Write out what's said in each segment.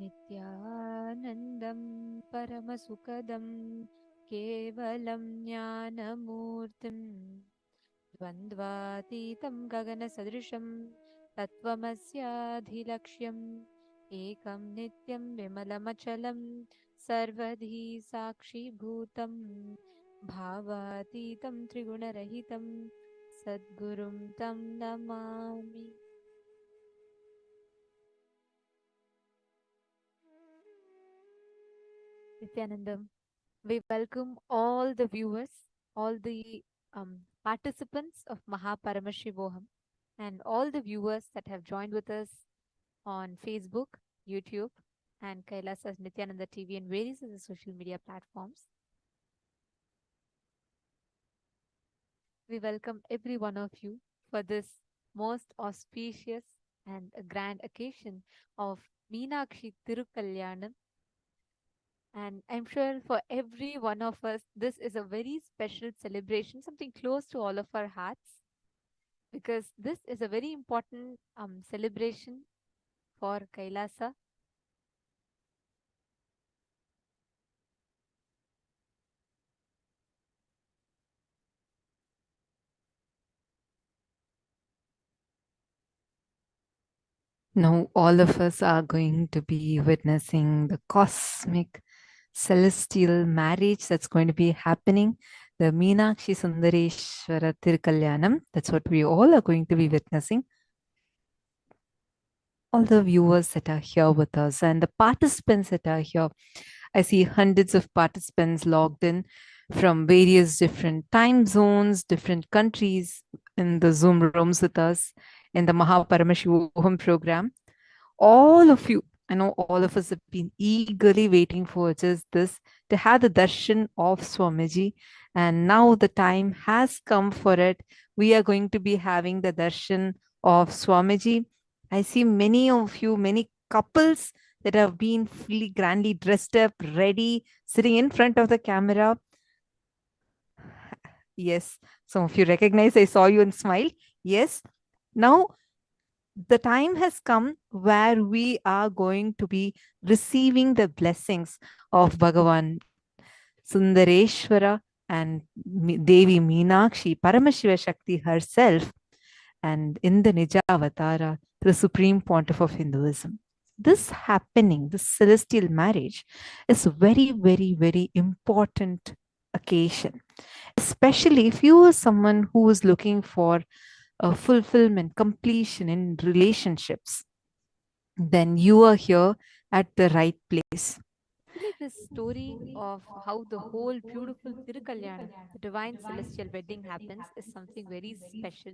नित्यानन्दं परमसुखदं केवलं ज्ञानमूर्तिं द्वन्द्वातीतं गगनसदृशं तत्त्वमस्याधिलक्ष्यम् एकं नित्यं विमलमचलं सर्वधी साक्षीभूतं भावातीतं त्रिगुणरहितं सद्गुरुं तं Namami Nityanandam. We welcome all the viewers, all the um, participants of Mahaparamashivoham, and all the viewers that have joined with us on Facebook, YouTube, and Kailasa's Nityananda TV and various other social media platforms. We welcome every one of you for this most auspicious and grand occasion of Meenakshi Tirukalyanam and I'm sure for every one of us, this is a very special celebration, something close to all of our hearts, because this is a very important um, celebration for Kailasa. Now, all of us are going to be witnessing the cosmic celestial marriage that's going to be happening. The Meenakshi Sundareshwara Tirukalyanam. That's what we all are going to be witnessing. All the viewers that are here with us and the participants that are here. I see hundreds of participants logged in from various different time zones, different countries in the Zoom rooms with us in the Mahaparamashivoham program. All of you, I know all of us have been eagerly waiting for just this to have the darshan of Swamiji. And now the time has come for it. We are going to be having the darshan of Swamiji. I see many of you, many couples that have been fully grandly dressed up, ready, sitting in front of the camera. Yes, some of you recognize, I saw you and smile. Yes, now the time has come where we are going to be receiving the blessings of Bhagavan Sundareshwara and Devi Meenakshi, Paramashiva Shakti herself, and in the Nijavatara, the Supreme Pontiff of Hinduism. This happening, this celestial marriage, is a very, very, very important occasion, especially if you are someone who is looking for a fulfillment, completion in relationships, then you are here at the right place. This story of how the whole beautiful Tirukalyanam, the divine celestial wedding happens, is something very special.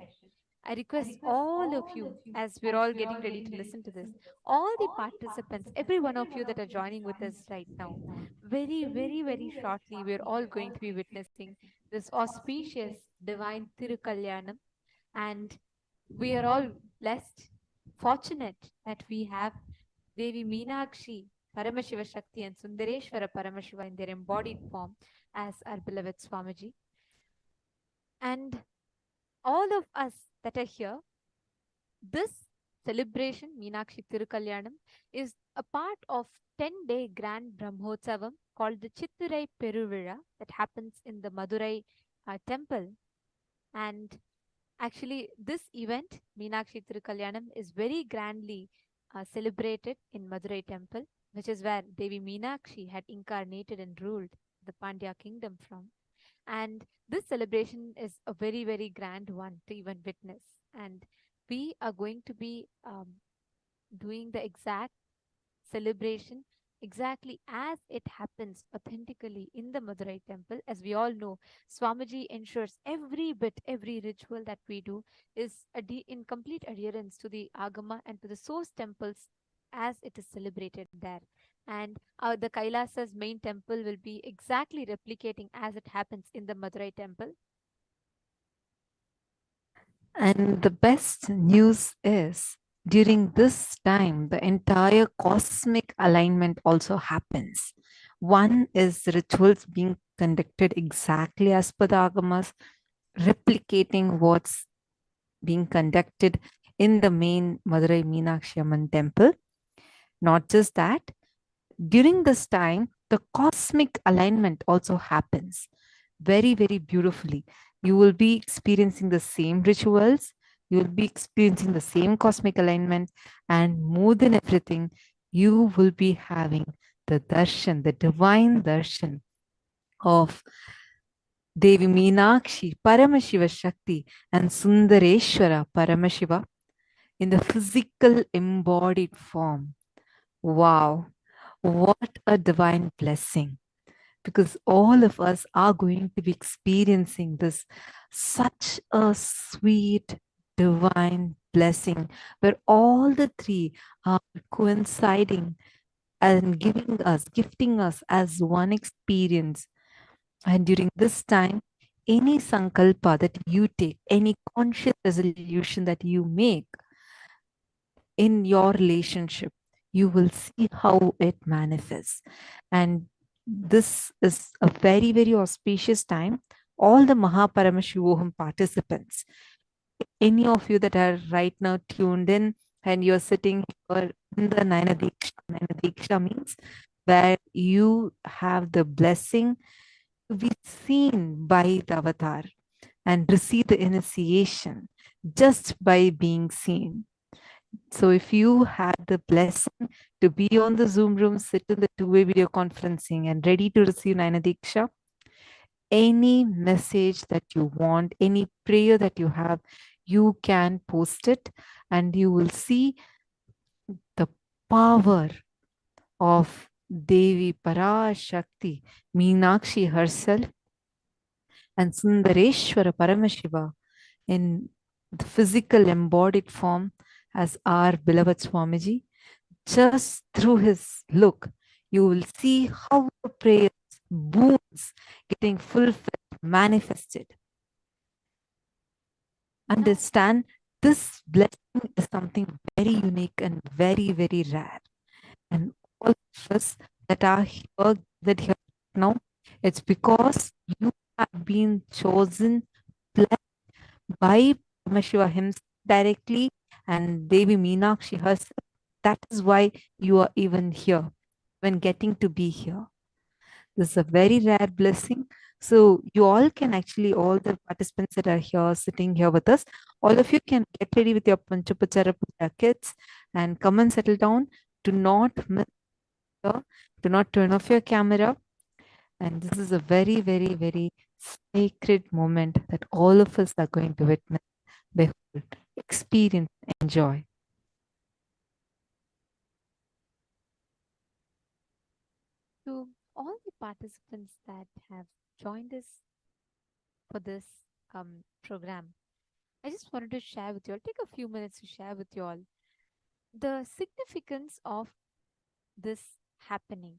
I request all of you, as we're all getting ready to listen to this, all the participants, every one of you that are joining with us right now, very, very, very shortly, we're all going to be witnessing this auspicious divine Tirukalyanam and we are all blessed, fortunate that we have Devi Meenakshi, Paramashiva Shakti and Sundareshwara Paramashiva in their embodied form as our beloved Swamiji. And all of us that are here, this celebration, Meenakshi Tirukalyanam, is a part of 10-day grand Brahmotsavam called the Chitturai Peruvira that happens in the Madurai uh, temple. And Actually, this event, Meenakshi Tirukalyanam, is very grandly uh, celebrated in Madurai temple, which is where Devi Meenakshi had incarnated and ruled the Pandya kingdom from. And this celebration is a very, very grand one to even witness. And we are going to be um, doing the exact celebration exactly as it happens authentically in the Madurai temple. As we all know, Swamiji ensures every bit, every ritual that we do is in complete adherence to the Agama and to the source temples as it is celebrated there. And uh, the Kailasa's main temple will be exactly replicating as it happens in the Madurai temple. And the best news is during this time, the entire cosmic alignment also happens. One is rituals being conducted exactly as per the Agamas, replicating what's being conducted in the main Madurai Meenakshi Amman temple. Not just that, during this time, the cosmic alignment also happens very, very beautifully. You will be experiencing the same rituals, you will be experiencing the same cosmic alignment, and more than everything, you will be having the darshan, the divine darshan of Devi Meenakshi, Paramashiva Shakti, and Sundareshwara Paramashiva in the physical embodied form. Wow, what a divine blessing! Because all of us are going to be experiencing this such a sweet divine blessing where all the three are coinciding and giving us, gifting us as one experience. And during this time, any sankalpa that you take, any conscious resolution that you make in your relationship, you will see how it manifests. And this is a very, very auspicious time. All the Mahaparamashivoham participants, any of you that are right now tuned in and you're sitting here in the Naina Diksha, Naina Diksha means where you have the blessing to be seen by the avatar and receive the initiation just by being seen. So if you had the blessing to be on the Zoom room, sit in the two-way video conferencing and ready to receive Naina Diksha, any message that you want, any prayer that you have, you can post it and you will see the power of Devi Parashakti, Meenakshi herself, and Sundareshwara Paramashiva in the physical embodied form as our beloved Swamiji. Just through his look, you will see how the prayers, boons getting fulfilled, manifested. Understand this blessing is something very unique and very, very rare. And all of us that are here, that here now, it's because you have been chosen, blessed by Shiva himself directly and Devi Meenakshi herself. That is why you are even here, when getting to be here. This is a very rare blessing. So you all can actually, all the participants that are here, sitting here with us, all of you can get ready with your Panchopachara Puja kits and come and settle down. Do not miss, do not turn off your camera. And this is a very, very, very sacred moment that all of us are going to witness, behold, experience, enjoy. To all the participants that have joined us for this um, program, I just wanted to share with you all, take a few minutes to share with you all the significance of this happening.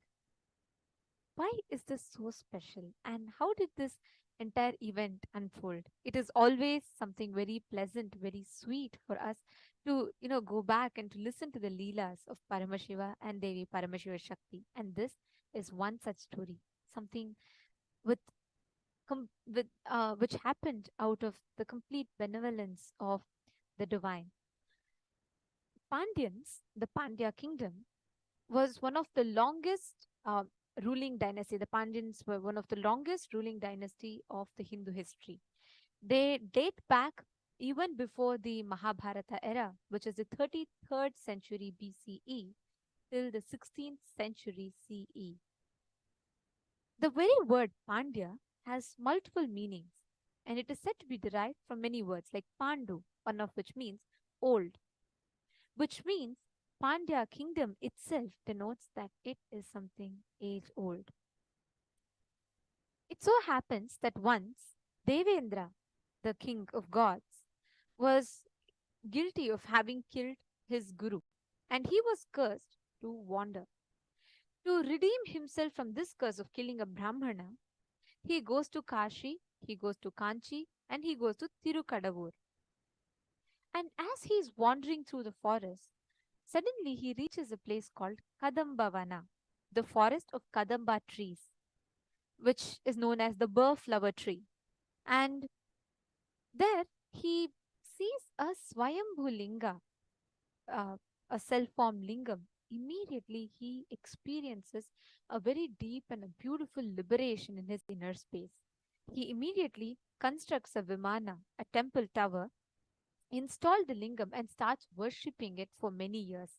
Why is this so special? And how did this entire event unfold? It is always something very pleasant, very sweet for us to, you know, go back and to listen to the Leelas of Paramashiva and Devi Paramashiva Shakti. And this is one such story, something with with uh, which happened out of the complete benevolence of the divine. Pandyans, the Pandya kingdom, was one of the longest uh, ruling dynasty. The Pandyans were one of the longest ruling dynasty of the Hindu history. They date back even before the Mahabharata era, which is the 33rd century BCE till the 16th century CE. The very word Pandya has multiple meanings and it is said to be derived from many words like Pandu, one of which means old, which means Pandya kingdom itself denotes that it is something age old. It so happens that once Devendra, the king of gods, was guilty of having killed his guru and he was cursed to wander. To redeem himself from this curse of killing a Brahmana, he goes to Kashi, he goes to Kanchi, and he goes to Tirukadavur. And as he is wandering through the forest, suddenly he reaches a place called Kadambavana, the forest of Kadamba trees, which is known as the burr flower tree. And there he sees a Swayambhu Linga, uh, a self-formed lingam, immediately he experiences a very deep and a beautiful liberation in his inner space. He immediately constructs a Vimana, a temple tower, installed the lingam, and starts worshipping it for many years.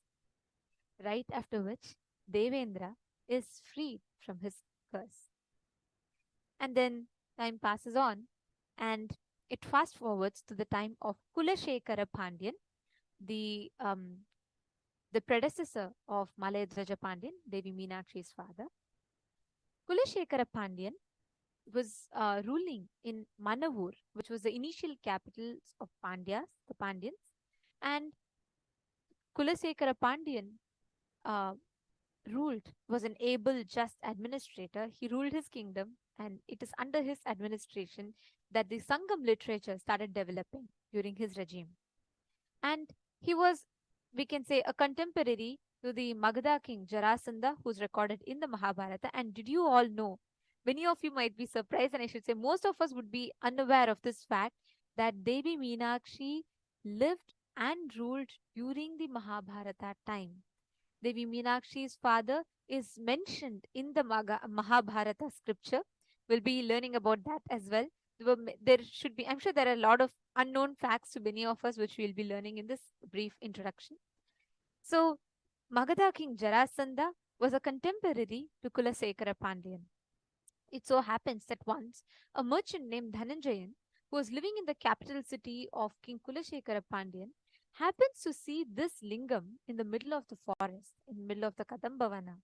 Right after which, Devendra is freed from his curse. And then time passes on, and it fast forwards to the time of Kulashekara Pandyan, the um, the predecessor of Malayadwaja Pandyan, Devi Meenakshi's father. Kulashekara Pandyan was uh, ruling in Manavur, which was the initial capital of Pandyas, the Pandyans, and Kulasekara Pandyan uh, ruled was an able, just administrator. He ruled his kingdom, and it is under his administration that the Sangam literature started developing during his regime. And he was, we can say, a contemporary to the Magadha king Jarasandha, who's recorded in the Mahabharata. And did you all know? Many of you might be surprised, and I should say most of us would be unaware of this fact that Devi Meenakshi lived and ruled during the Mahabharata time. Devi Meenakshi's father is mentioned in the Maga- Mahabharata scripture. We'll be learning about that as well. There, should be, I'm sure there are a lot of unknown facts to many of us, which we'll be learning in this brief introduction. So, Magadha king Jarasandha was a contemporary to Kulasekara Pandyan. It so happens that once a merchant named Dhananjayan, who was living in the capital city of King Kulasekara Pandyan, happens to see this lingam in the middle of the forest, in the middle of the Kadambavana.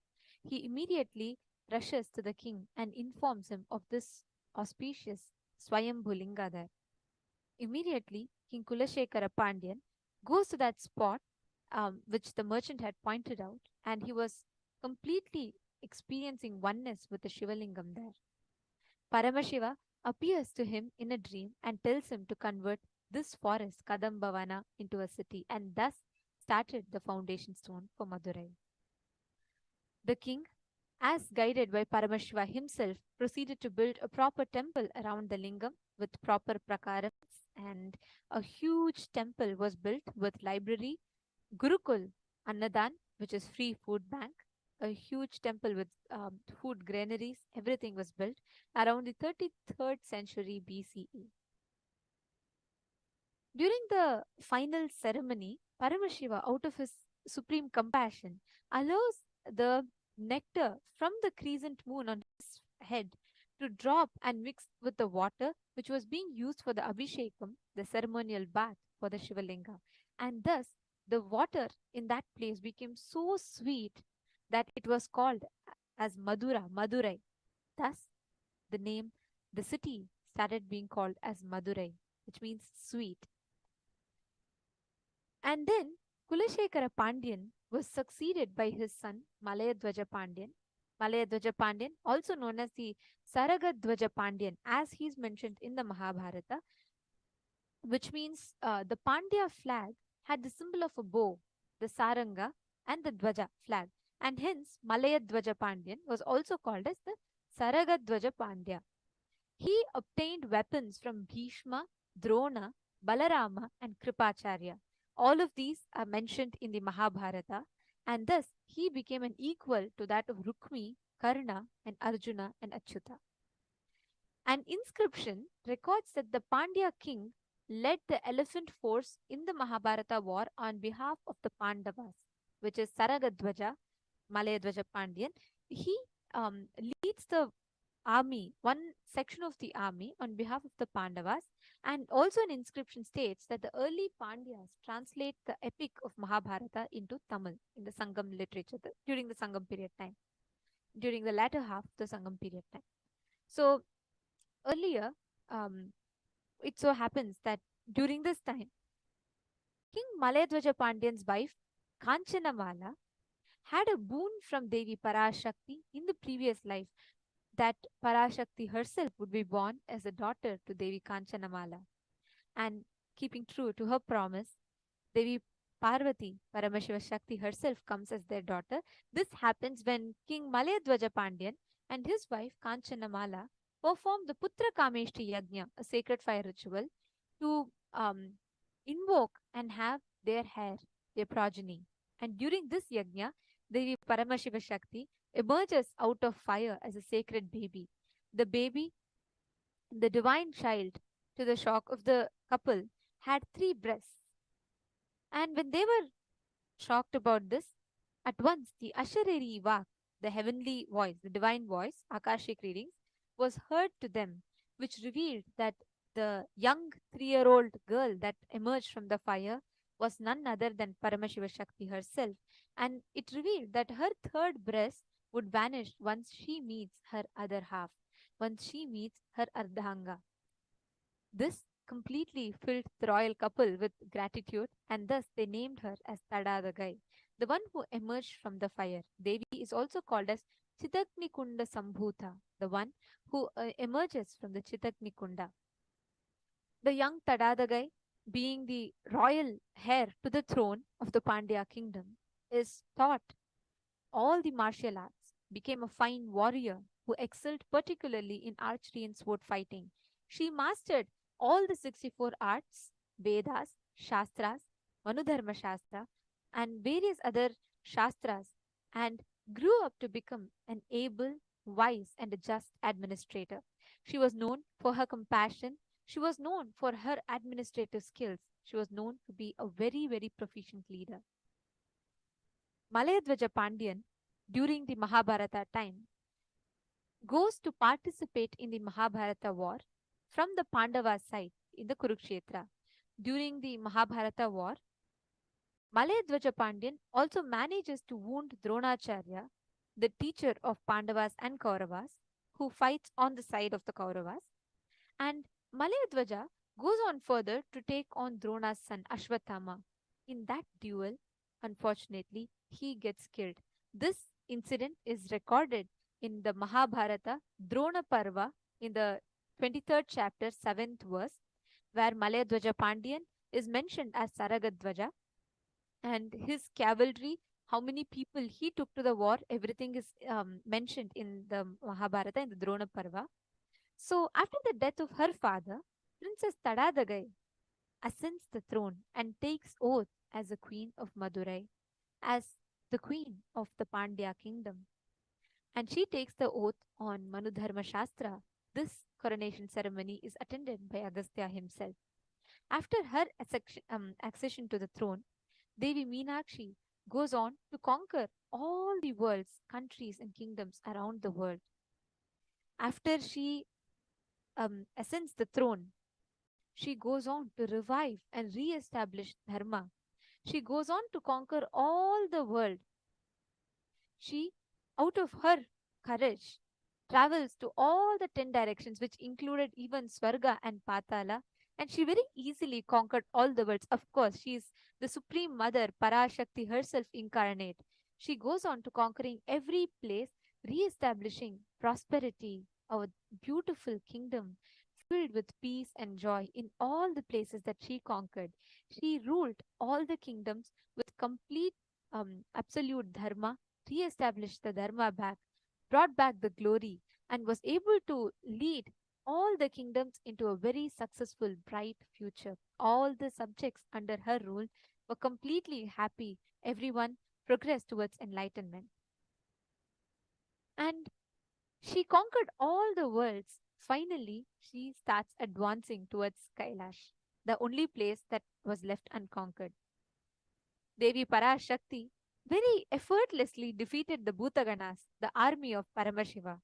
He immediately rushes to the king and informs him of this auspicious Swayambhulinga there. Immediately, King Kulashekara Pandyan goes to that spot um, which the merchant had pointed out, and he was completely experiencing oneness with the Shivalingam there. Paramashiva appears to him in a dream and tells him to convert this forest, Kadambavana, into a city, and thus started the foundation stone for Madurai. The king, as guided by Paramashiva himself, proceeded to build a proper temple around the lingam with proper prakarams, and a huge temple was built with library, Gurukul, Annadan, which is free food bank, a huge temple with um, food granaries, everything was built around the 33rd century BCE. During the final ceremony, Paramashiva, out of his supreme compassion, allows the nectar from the crescent moon on his head to drop and mix with the water which was being used for the Abhishekam, the ceremonial bath for the Shivalinga. And thus, the water in that place became so sweet that it was called as Madura, Madurai. Thus, the name, the city started being called as Madurai, which means sweet. And then Kulashekara Pandyan was succeeded by his son Malayadwaja Pandyan. Malayadwaja Pandyan, also known as the Sarangadwaja Pandyan, as he's mentioned in the Mahabharata, which means uh, the Pandya flag had the symbol of a bow, the Saranga, and the Dwaja flag. And hence, Malayadwaja Pandyan was also called as the Sarangadwaja Pandya. He obtained weapons from Bhishma, Drona, Balarama, and Kripacharya. All of these are mentioned in the Mahabharata, and thus he became an equal to that of Rukmi, Karna, and Arjuna and Achyuta. An inscription records that the Pandya king led the elephant force in the Mahabharata war on behalf of the Pandavas, which is Sarangadwaja, Malayadwaja Pandyan. He um, leads the army, one section of the army on behalf of the Pandavas, and also an inscription states that the early Pandyas translate the epic of Mahabharata into Tamil in the Sangam literature the, during the Sangam period time, during the latter half of the Sangam period time. So earlier, um, it so happens that during this time, King Malayadwaja Pandyan's wife, Kanchanamala, had a boon from Devi Parashakti in the previous life that Parashakti herself would be born as a daughter to Devi Kanchanamala. And keeping true to her promise, Devi Parvati, Paramashiva Shakti herself comes as their daughter. This happens when King Malayadwaja Pandyan and his wife Kanchanamala perform the Putra Kameshti Yajna, a sacred fire ritual, to um, invoke and have their heir, their progeny. And during this yajna, Devi Paramashiva Shakti emerges out of fire as a sacred baby. The baby, the divine child, to the shock of the couple, had three breasts. And when they were shocked about this, at once the Ashareri Vak, the heavenly voice, the divine voice, Akashic readings, was heard to them, which revealed that the young three year old girl that emerged from the fire was none other than Paramashiva Shakti herself, and it revealed that her third breast would vanish once she meets her other half, once she meets her Ardhanga. This completely filled the royal couple with gratitude, and thus they named her as Tadadagai, the one who emerged from the fire. Devi is also called as Chidagni Kunda Sambhuta, the one who uh, emerges from the Chidagni Kunda. The young Tadadagai, being the royal heir to the throne of the Pandya kingdom, is taught all the martial arts, became a fine warrior who excelled particularly in archery and sword fighting. She mastered all the 64 arts, Vedas, Shastras, Manudharma Shastra, and various other Shastras, and grew up to become an able, wise, and a just administrator. She was known for her compassion. She was known for her administrative skills. She was known to be a very, very proficient leader. Malayadvaja Pandyan, during the Mahabharata time, goes to participate in the Mahabharata war from the Pandava side in the Kurukshetra. During the Mahabharata war, Malayadvaja Pandyan also manages to wound Dronacharya, the teacher of Pandavas and Kauravas, who fights on the side of the Kauravas. And Malayadvaja goes on further to take on Drona's son Ashwathama. In that duel, unfortunately, he gets killed. This incident is recorded in the Mahabharata Drona Parva in the 23rd chapter, 7th verse, where Malayadvaja Pandyan is mentioned as Sarangadvaja and his cavalry, how many people he took to the war, everything is um, mentioned in the Mahabharata in the Drona Parva. So, after the death of her father, Princess Tadadagai ascends the throne and takes oath as a queen of Madurai, as the queen of the Pandya kingdom. And she takes the oath on Manudharma Shastra. This coronation ceremony is attended by Agastya himself. After her accession, um, accession to the throne, Devi Meenakshi goes on to conquer all the world's countries and kingdoms around the world. After she um, ascends the throne, she goes on to revive and re-establish Dharma. She goes on to conquer all the world. She, out of her courage, travels to all the ten directions, which included even Swarga and Patala, and she very easily conquered all the worlds. Of course, she is the Supreme Mother, Parashakti herself incarnate. She goes on to conquering every place, re-establishing prosperity, a beautiful kingdom filled with peace and joy in all the places that she conquered. She ruled all the kingdoms with complete um, absolute dharma, re-established the dharma back, brought back the glory, and was able to lead all the kingdoms into a very successful, bright future. All the subjects under her rule were completely happy. Everyone progressed towards enlightenment. And she conquered all the worlds. Finally, she starts advancing towards Kailash, the only place that was left unconquered. Devi Parashakti very effortlessly defeated the Bhutaganas, the army of Paramashiva.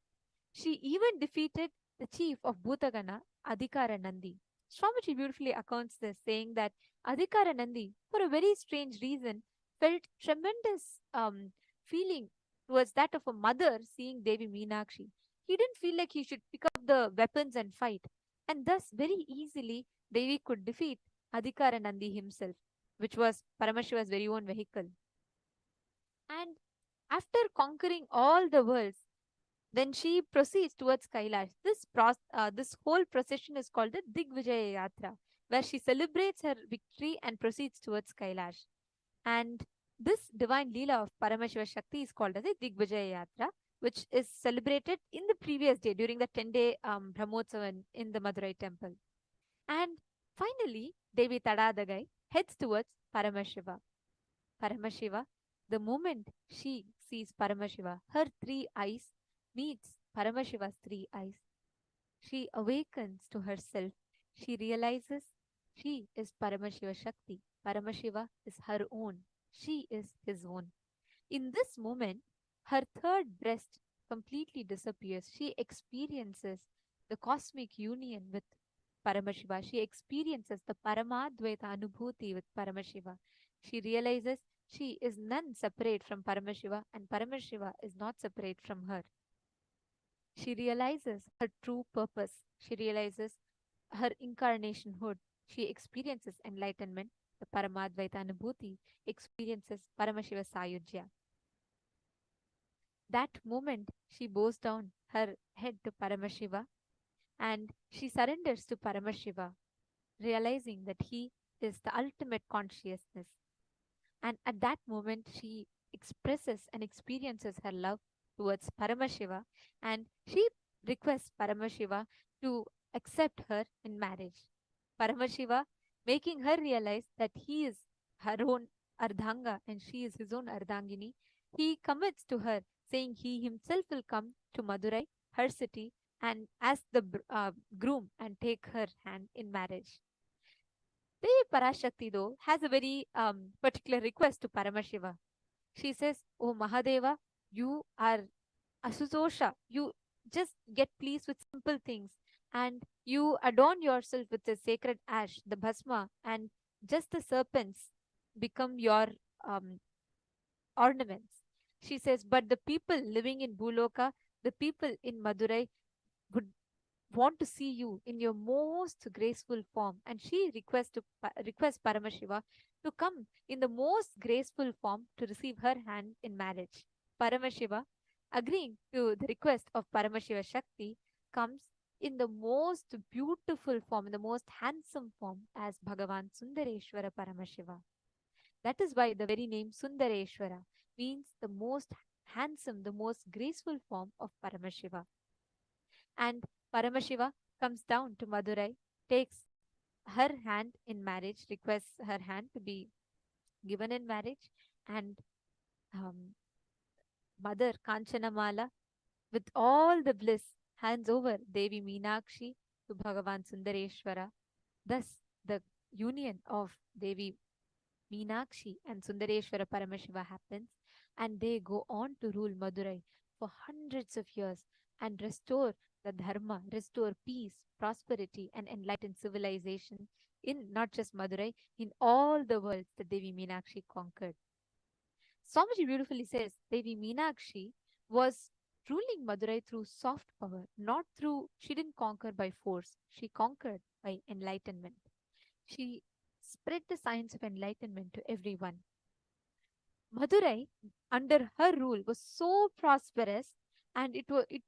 She even defeated the chief of Bhutagana, Adhikara Nandi. Swamiji beautifully accounts this, saying that Adhikara Nandi, for a very strange reason, felt tremendous um, feeling towards that of a mother seeing Devi Meenakshi. He didn't feel like he should pick up the weapons and fight, and thus very easily Devi could defeat Adhikara Nandi himself, which was Paramashiva's very own vehicle. And after conquering all the worlds, then she proceeds towards Kailash. This uh, this whole procession is called the Digvijaya Yatra, where she celebrates her victory and proceeds towards Kailash. And this divine Leela of Paramashiva Shakti is called as a Digvijaya Yatra, which is celebrated in the previous day during the 10-day um, Brahmotsavam in the Madurai temple. And finally, Devi Tadadagai heads towards Paramashiva. Paramashiva The moment she sees Paramashiva, her three eyes meets Paramashiva's three eyes. She awakens to herself. She realizes she is Paramashiva Shakti. Paramashiva is her own. She is his own. In this moment, her third breast completely disappears. She experiences the cosmic union with Paramashiva. She experiences the Paramadvaita Anubhuti with Paramashiva. She realizes she is none separate from Paramashiva and Paramashiva is not separate from her. She realizes her true purpose. She realizes her incarnationhood. She experiences enlightenment. The Paramadvaita Anubhuti experiences Paramashiva Sayujya. That moment, she bows down her head to Paramashiva and she surrenders to Paramashiva, realizing that he is the ultimate consciousness. And at that moment, she expresses and experiences her love towards Paramashiva and she requests Paramashiva to accept her in marriage. Paramashiva making her realize that he is her own Ardhanga and she is his own Ardhangini. He commits to her, saying he himself will come to Madurai, her city, and as the uh, groom and take her hand in marriage. Devi Parashakti, though, has a very um, particular request to Paramashiva. She says, Oh Mahadeva, you are Asutosha. You just get pleased with simple things and you adorn yourself with the sacred ash, the bhasma, and just the serpents become your um, ornaments. She says, but the people living in Buloka, the people in Madurai would want to see you in your most graceful form. And she requests to requests Paramashiva to come in the most graceful form to receive her hand in marriage. Paramashiva, agreeing to the request of Paramashiva Shakti, comes in the most beautiful form, in the most handsome form as Bhagavan Sundareshwara Paramashiva. That is why the very name Sundareshwara means the most handsome, the most graceful form of Paramashiva. And Paramashiva comes down to Madurai, takes her hand in marriage, requests her hand to be given in marriage, and um, Mother Kanchanamala, with all the bliss, hands over Devi Meenakshi to Bhagavan Sundareshwara. Thus, the union of Devi Meenakshi and Sundareshwara Paramashiva happens, and they go on to rule Madurai for hundreds of years and restore the dharma, restore peace, prosperity, and enlightened civilization in not just Madurai, in all the worlds that Devi Meenakshi conquered. Swamiji beautifully says Devi Meenakshi was ruling Madurai through soft power, not through, she didn't conquer by force, she conquered by enlightenment. She spread the science of enlightenment to everyone. Madurai, under her rule, was so prosperous and it was it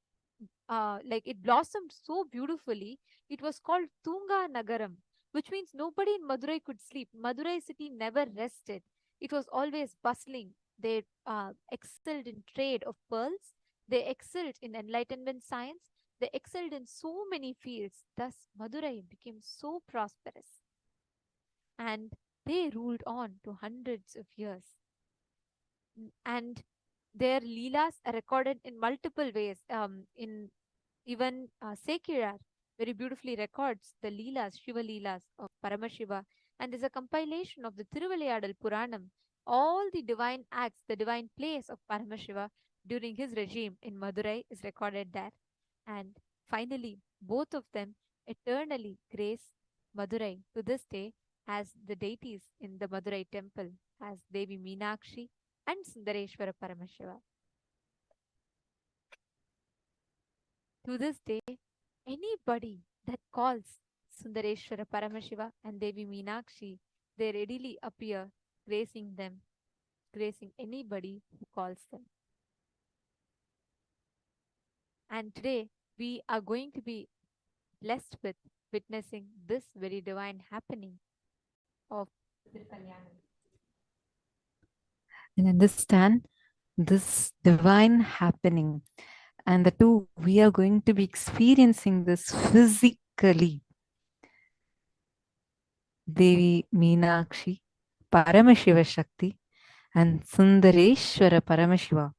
uh, like it blossomed so beautifully. It was called Thoonga Nagaram, which means nobody in Madurai could sleep. Madurai city never rested. It was always bustling. They uh, excelled in trade of pearls they excelled in enlightenment science. They excelled in so many fields. Thus, Madurai became so prosperous. And they ruled on to hundreds of years. And their leelas are recorded in multiple ways. Um, in even uh, Sekkizhar very beautifully records the leelas, Shiva leelas of Paramashiva. And there's a compilation of the Tiruvilayadal Puranam, all the divine acts, the divine plays of Paramashiva during his regime in Madurai is recorded there. And finally, both of them eternally grace Madurai to this day as the deities in the Madurai temple as Devi Meenakshi and Sundareshwara Paramashiva. To this day, anybody that calls Sundareshwara Paramashiva and Devi Meenakshi, they readily appear gracing them, gracing anybody who calls them. And today we are going to be blessed with witnessing this very divine happening of and understand this divine happening. And the two we are going to be experiencing this physically. Devi meenakshi paramashiva shakti and Sundareshwara Paramashiva,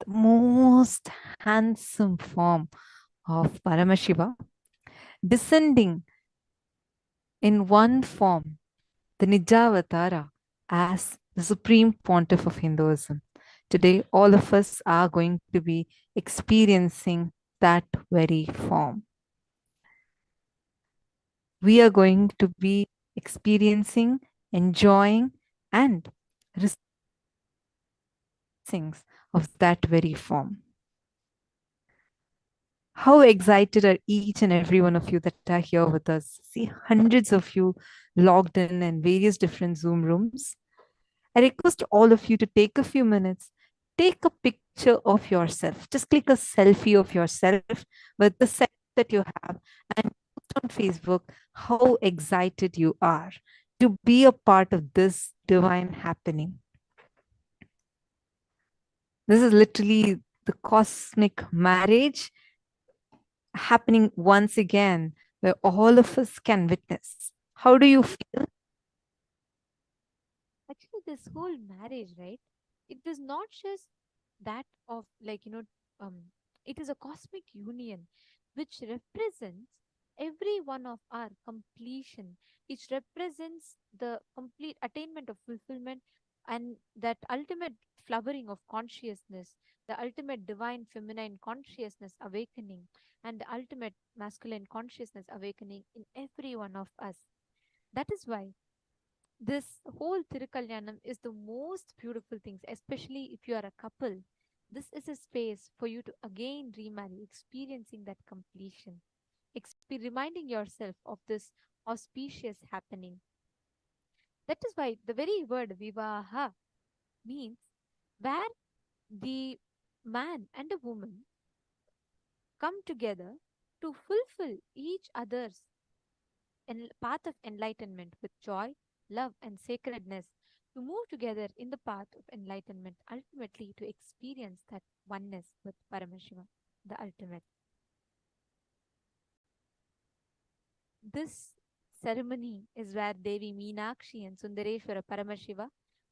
the most handsome form of Paramashiva, descending in one form, the Nijavatara, as the supreme pontiff of Hinduism. Today, all of us are going to be experiencing that very form. We are going to be experiencing, enjoying, and things of that very form. How excited are each and every one of you that are here with us? See hundreds of you logged in in various different Zoom rooms. I request all of you to take a few minutes, take a picture of yourself. Just click a selfie of yourself with the set that you have and post on Facebook how excited you are to be a part of this divine happening. This is literally the cosmic marriage happening once again, where all of us can witness. How do you feel? This whole marriage, right? It is not just that of like, you know, um, it is a cosmic union which represents every one of our completion. which represents the complete attainment of fulfillment and that ultimate flowering of consciousness, the ultimate divine feminine consciousness awakening, and the ultimate masculine consciousness awakening in every one of us. That is why this whole Tirukalyanam is the most beautiful things, especially if you are a couple. This is a space for you to again remarry, experiencing that completion, reminding yourself of this auspicious happening. That is why the very word vivaha means where the man and a woman come together to fulfill each other's path of enlightenment with joy, love, and sacredness, to move together in the path of enlightenment, ultimately to experience that oneness with Paramashiva, the ultimate. This ceremony is where Devi Meenakshi and Sundareshwara Paramashiva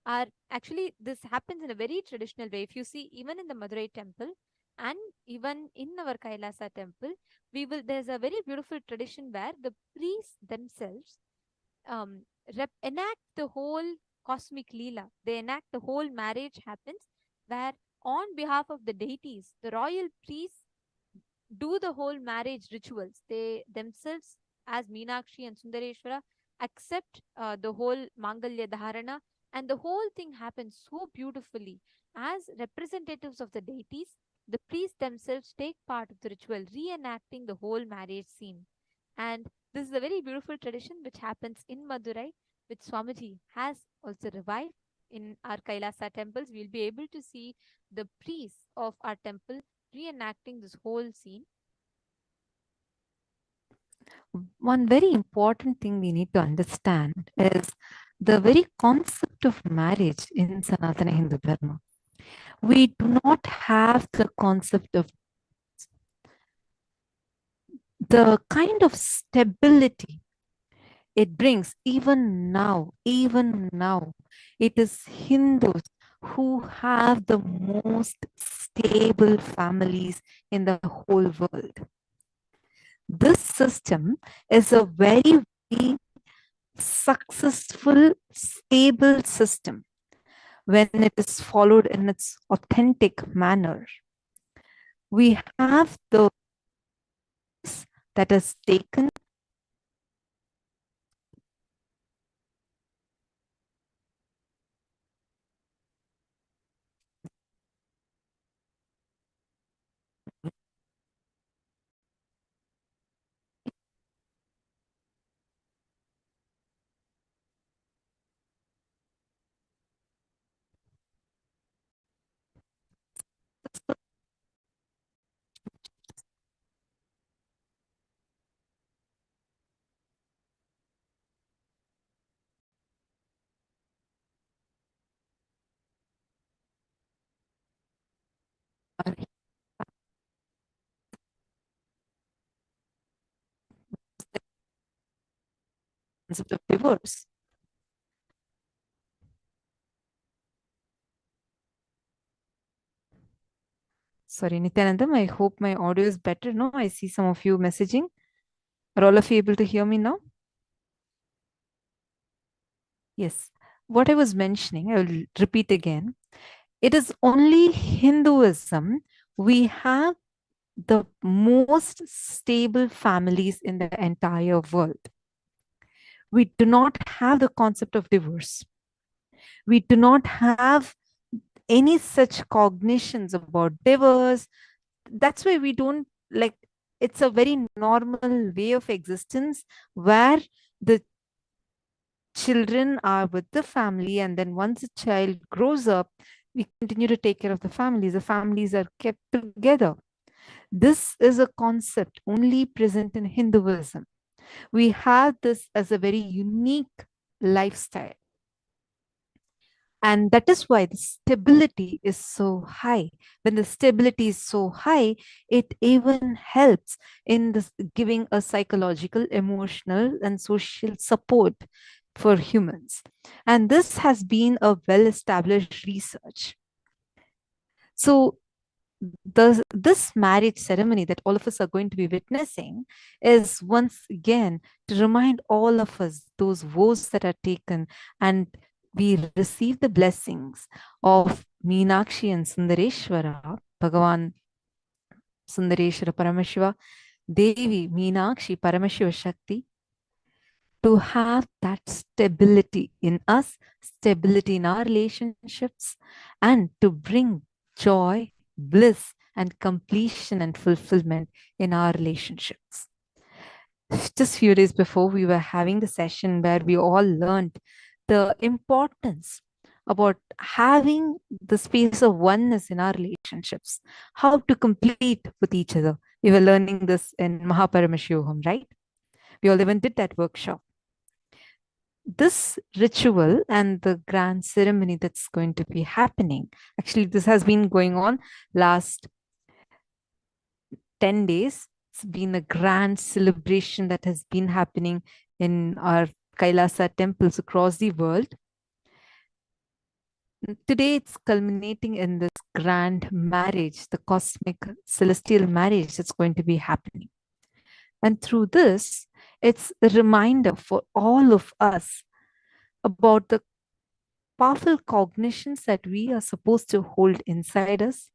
are actually, this happens in a very traditional way. If you see, even in the Madurai temple, and even in our Kailasa temple, we will there's a very beautiful tradition where the priests themselves um, enact the whole cosmic leela. They enact the whole marriage happens where on behalf of the deities, the royal priests do the whole marriage rituals. They themselves, as Meenakshi and Sundareshwara, accept uh, the whole Mangalya Dharana, and the whole thing happens so beautifully. As representatives of the deities, the priests themselves take part of the ritual, reenacting the whole marriage scene. And this is a very beautiful tradition which happens in Madurai, which Swamiji has also revived in our Kailasa temples. We'll be able to see the priests of our temple reenacting this whole scene. One very important thing we need to understand is the very concept of marriage in Sanatana Hindu Dharma. We do not have the concept of the kind of stability it brings even now, even now. It is Hindus who have the most stable families in the whole world. This system is a very, very successful, stable system when it is followed in its authentic manner. We have the that is taken concept of divorce. Sorry, Nityanandam, I hope my audio is better now. I see some of you messaging. Are all of you able to hear me now? Yes. What I was mentioning, I will repeat again. It is only Hinduism we have the most stable families in the entire world. We do not have the concept of divorce. We do not have any such cognitions about divorce. That's why we don't like it's a very normal way of existence where the children are with the family and then once a child grows up we continue to take care of the families the families are kept together this is a concept only present in hinduism we have this as a very unique lifestyle and that is why the stability is so high. When the stability is so high, it even helps in this giving a psychological, emotional, and social support for humans. And this has been a well-established research. So the, this marriage ceremony that all of us are going to be witnessing is once again to remind all of us those vows that are taken and we receive the blessings of Meenakshi and Sundareshwara, Bhagavan Sundareshwara Paramashiva, Devi Meenakshi Paramashiva Shakti, to have that stability in us, stability in our relationships, and to bring joy, bliss, and completion and fulfillment in our relationships. Just few days before, we were having the session where we all learned the importance about having the space of oneness in our relationships, how to complete with each other. We were learning this in Mahaparamashivoham, right? We all even did that workshop. This ritual and the grand ceremony that's going to be happening, actually, this has been going on last 10 days. It's been a grand celebration that has been happening in our Kailasa temples across the world. Today, it's culminating in this grand marriage, the cosmic celestial marriage that's going to be happening. And through this, it's a reminder for all of us about the powerful cognitions that we are supposed to hold inside us.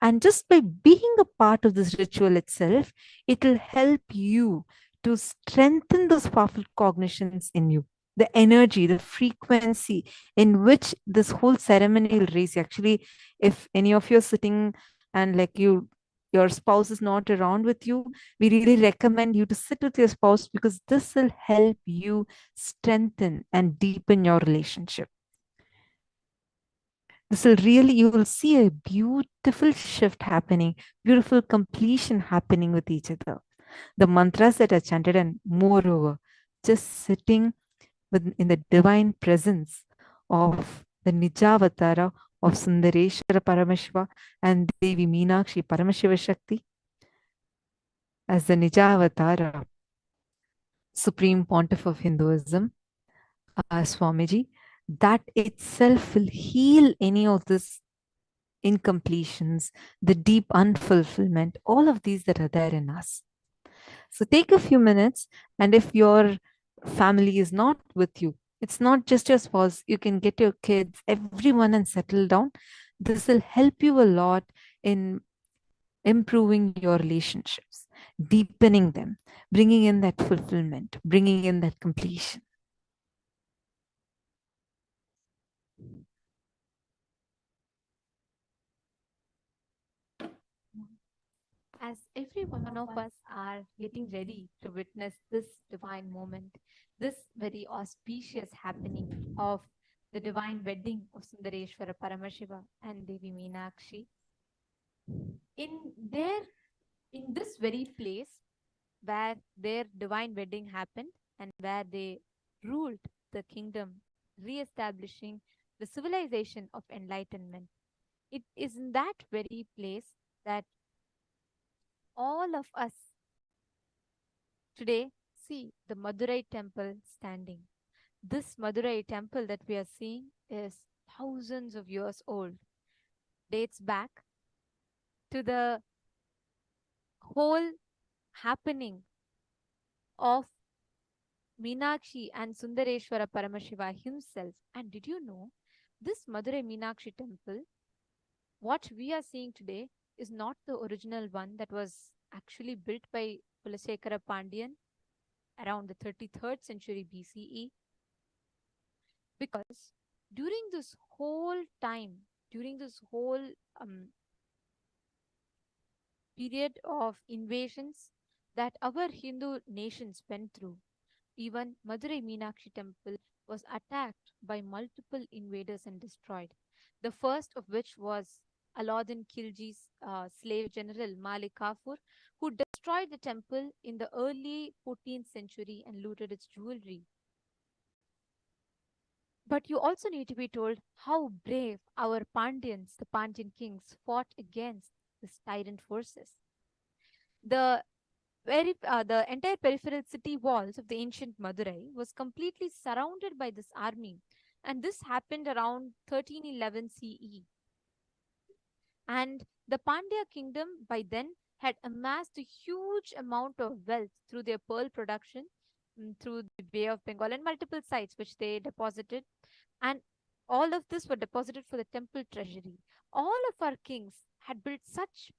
And just by being a part of this ritual itself, it will help you to strengthen those powerful cognitions in you the energy the frequency in which this whole ceremony will raise actually if any of you are sitting and like you your spouse is not around with you we really recommend you to sit with your spouse because this will help you strengthen and deepen your relationship. This will really you will see a beautiful shift happening beautiful completion happening with each other. The mantras that are chanted, and moreover, just sitting in the divine presence of the Nijavatara of Sundareshwara Paramashiva and Devi Meenakshi Paramashiva Shakti as the Nijavatara, Supreme Pontiff of Hinduism, uh, Swamiji, that itself will heal any of this incompletions, the deep unfulfillment, all of these that are there in us. So take a few minutes, and if your family is not with you, it's not just your spouse, you can get your kids, everyone, and settle down. This will help you a lot in improving your relationships, deepening them, bringing in that fulfillment, bringing in that completion. as every one of us are getting ready to witness this divine moment, this very auspicious happening of the divine wedding of Sundareshwara Paramashiva and Devi Meenakshi, in their in this very place where their divine wedding happened and where they ruled the kingdom, re-establishing the civilization of enlightenment. It is in that very place that all of us today see the Madurai temple standing. This Madurai temple that we are seeing is thousands of years old, dates back to the whole happening of Meenakshi and Sundareshwara Paramashiva himself. And did you know this Madurai Meenakshi temple, what we are seeing today, is not the original one that was actually built by Kulasekara Pandyan around the 33rd century BCE. Because during this whole time, during this whole um, period of invasions that our Hindu nations went through, even Madurai Meenakshi temple was attacked by multiple invaders and destroyed. The first of which was Alauddin Khilji's uh, slave general Malik Kafur, destroyed the temple in the early 14th century and looted its jewelry. But you also need to be told how brave our Pandyans, the Pandyan kings, fought against these tyrant forces. The very uh, the entire peripheral city walls of the ancient Madurai was completely surrounded by this army, and this happened around 1311 CE. And the Pandya kingdom by then had amassed a huge amount of wealth through their pearl production, mm, through the Bay of Bengal, and multiple sites which they deposited. And all of this were deposited for the temple treasury. All of our kings had built such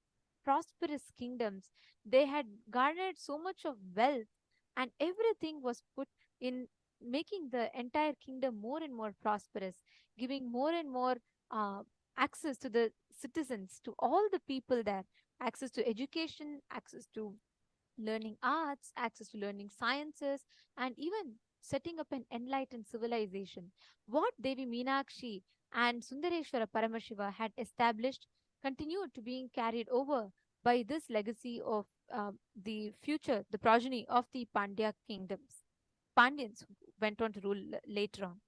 prosperous kingdoms. They had garnered so much of wealth, and everything was put in making the entire kingdom more and more prosperous, giving more and more uh, access to the citizens, to all the people there, access to education, access to learning arts, access to learning sciences, and even setting up an enlightened civilization. What Devi Meenakshi and Sundareshwara Paramashiva had established continued to being carried over by this legacy of uh, the future, the progeny of the Pandya kingdoms. Pandyans went on to rule later on.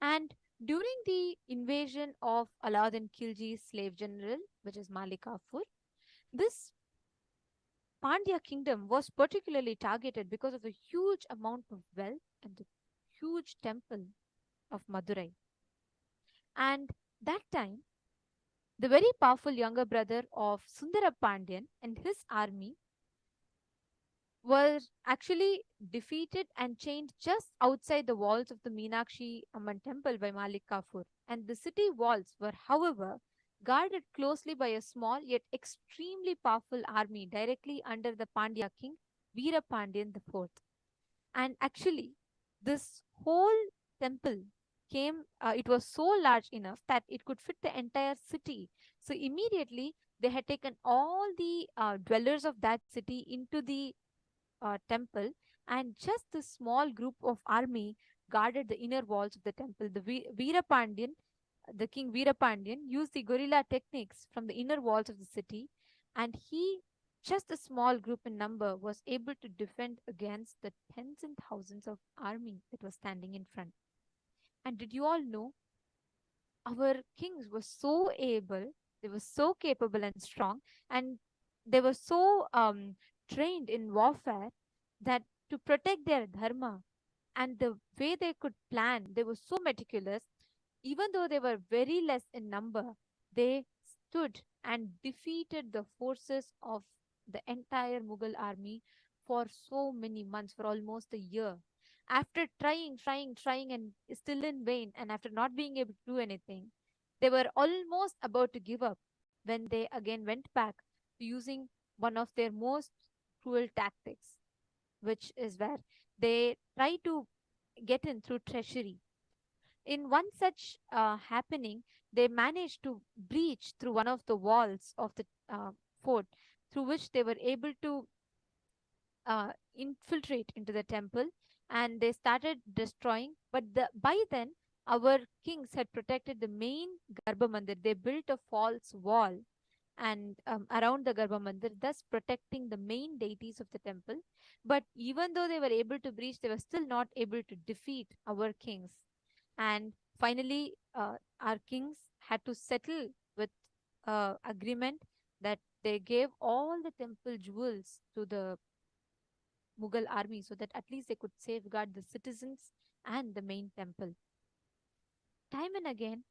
And during the invasion of Alauddin Khilji's slave general, which is Malik Kafur, this Pandya kingdom was particularly targeted because of the huge amount of wealth and the huge temple of Madurai. And that time, the very powerful younger brother of Sundara Pandyan and his army were actually defeated and chained just outside the walls of the Meenakshi Amman temple by Malik Kafur. And the city walls were, however, guarded closely by a small yet extremely powerful army directly under the Pandya king Veera Pandyan IV. And actually, this whole temple came, uh, it was so large enough that it could fit the entire city. So immediately, they had taken all the uh, dwellers of that city into the uh, temple, and just the small group of army guarded the inner walls of the temple. The Ve- Veerapandyan, the king Veerapandyan, used the guerrilla techniques from the inner walls of the city, and he, just a small group in number, was able to defend against the tens and thousands of army that was standing in front. And did you all know? Our kings were so able, they were so capable and strong, and they were so um, trained in warfare that to protect their dharma and the way they could plan, they were so meticulous. Even though they were very less in number, they stood and defeated the forces of the entire Mughal army for so many months, for almost a year. After trying, trying, trying, and still in vain, and after not being able to do anything, they were almost about to give up when they again went back to using one of their most cruel tactics, which is where they try to get in through treachery. In one such uh, happening, they managed to breach through one of the walls of the uh, fort, through which they were able to uh, infiltrate into the temple and they started destroying. But the, by then, our kings had protected the main Garbha Mandir. They built a false wall and um, around the Garbha Mandir, thus protecting the main deities of the temple. But even though they were able to breach, they were still not able to defeat our kings. And finally, uh, our kings had to settle with uh, agreement that they gave all the temple jewels to the Mughal army so that at least they could safeguard the citizens and the main temple. Time and again,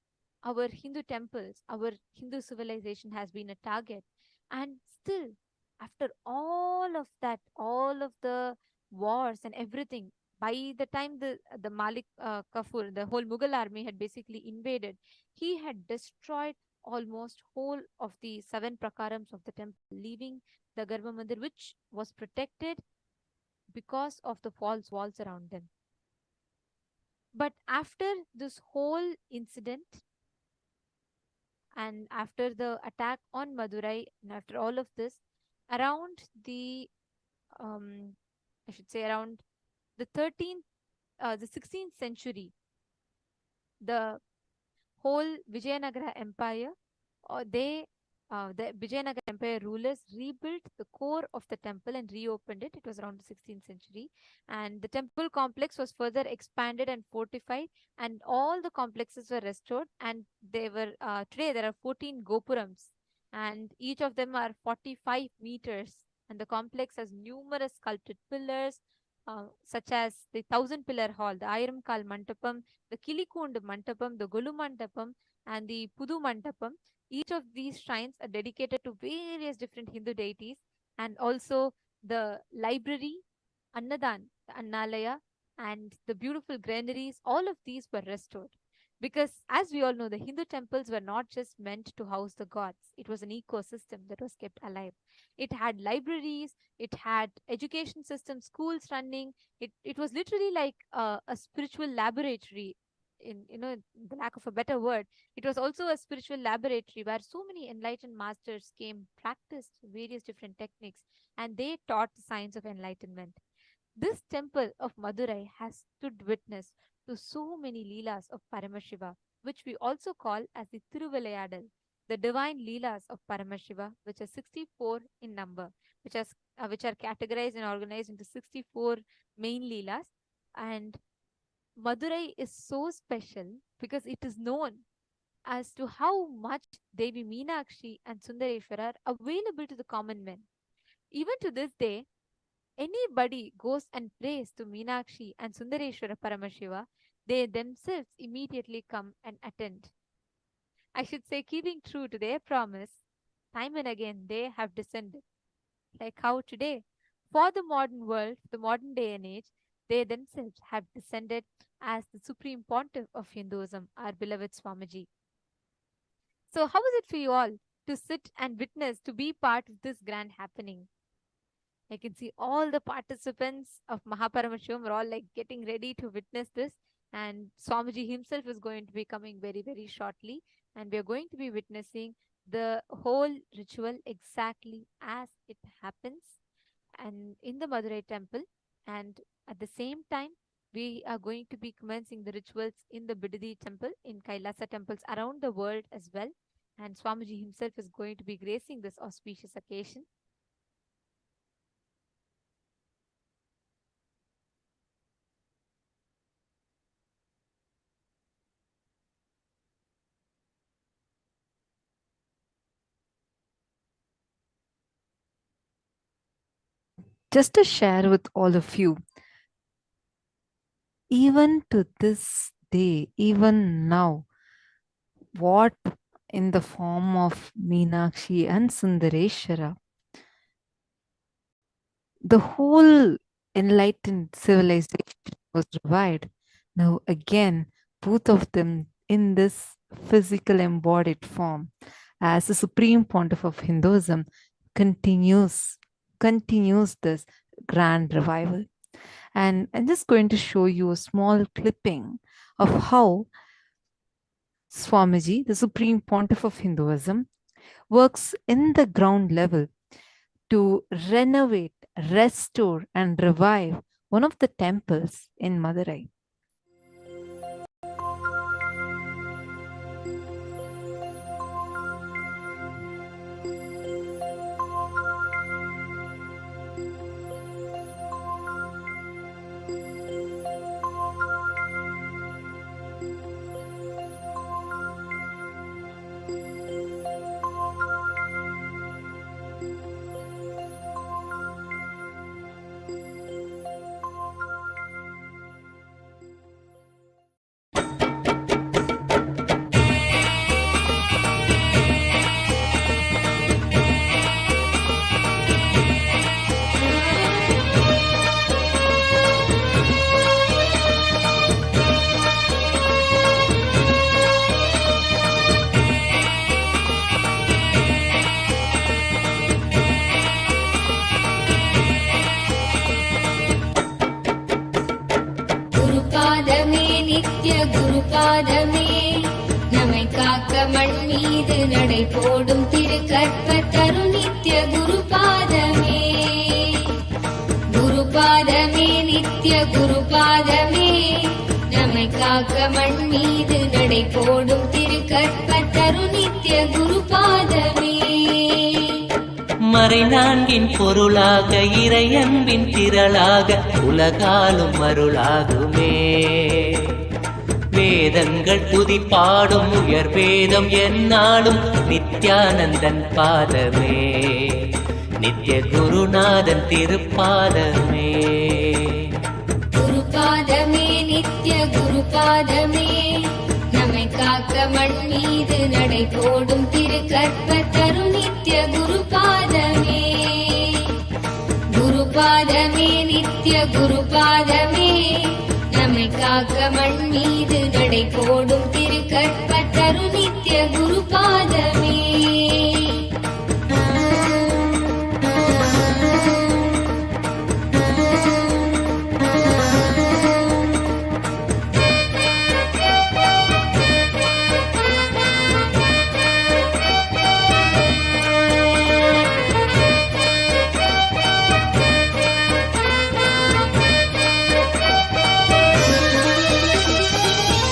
our Hindu temples, our Hindu civilization has been a target. And still, after all of that, all of the wars and everything, by the time the the Malik uh, Kafur, the whole Mughal army had basically invaded, he had destroyed almost whole of the seven prakarams of the temple, leaving the Garbha Mandir, which was protected because of the false walls around them. But after this whole incident, and after the attack on Madurai, and after all of this, around the, um, I should say, around the 13th, uh, the 16th century, the whole Vijayanagara Empire, or they uh, the Vijayanagara Empire rulers rebuilt the core of the temple and reopened it. It was around the 16th century. And the temple complex was further expanded and fortified, and all the complexes were restored. And they were, uh, today, there are 14 Gopurams, and each of them are 45 meters. And the complex has numerous sculpted pillars, uh, such as the thousand pillar hall, the Ayramkal Mantapam, the Kilikund Mantapam, the Golu Mantapam, and the Pudu Mantapam. Each of these shrines are dedicated to various different Hindu deities and also the library, Annadan, the Annalaya, and the beautiful granaries, all of these were restored. Because as we all know, the Hindu temples were not just meant to house the gods, it was an ecosystem that was kept alive. It had libraries, it had education systems, schools running. It, it was literally like a, a spiritual laboratory in you know the lack of a better word it was also a spiritual laboratory where so many enlightened masters came practiced various different techniques and they taught the science of enlightenment this temple of madurai has stood witness to so many leelas of paramashiva which we also call as the tiruvilayadal the divine leelas of paramashiva which are 64 in number which are uh, which are categorized and organized into 64 main leelas and Madurai is so special because it is known as to how much Devi Meenakshi and Sundareshwara are available to the common men. Even to this day, anybody goes and prays to Meenakshi and Sundareshwara Paramashiva, they themselves immediately come and attend. I should say, keeping true to their promise, time and again they have descended. Like how today, for the modern world, the modern day and age, they themselves have descended as the supreme pontiff of Hinduism, our beloved Swamiji. So, how is it for you all to sit and witness, to be part of this grand happening? I can see all the participants of Mahaparamashivoham are all like getting ready to witness this. And Swamiji himself is going to be coming very, very shortly. And we are going to be witnessing the whole ritual exactly as it happens and in the Madurai temple. And at the same time, we are going to be commencing the rituals in the Bidadi temple, in Kailasa temples around the world as well. And Swamiji himself is going to be gracing this auspicious occasion. Just to share with all of you, even to this day, even now, what in the form of Meenakshi and Sundareshwara, the whole enlightened civilization was revived. Now, again, both of them in this physical embodied form as the supreme pontiff of Hinduism continues continues this grand revival. And I'm just going to show you a small clipping of how Swamiji, the Supreme Pontiff of Hinduism, works in the ground level to renovate, restore, and revive one of the temples in Madurai. மீது நடை போடும் திரு கற்பத்தரு நித்ய குருபாதமே குருபாதமே நித்ய குருபாதமே நம்மை காக்க மண் மீது நடை போடும் திரு கற்பத்தரு நித்ய குருபாதமே மறை நான்கின் பொருளாக இறையன்பின் திரளாக உலகாலும் அருளாகுமே. வேதங்கள் துதிப்பாடும் உயர் வேதம் என்னாலும் நித்யானந்தன் பாதமே. நித்ய குருநாதன் திருப்பாதமே. குருபாதமே நித்ய குருபாதமே. நம்மை காக்க மண் மீது நடை போடும் திரு தரும் நித்ய குருபாதமே. குருபாதமே நித்ய குருபாதமே. நம்மை காக்க மண் மீது நடை போடும் திருக்கற்ப தருணி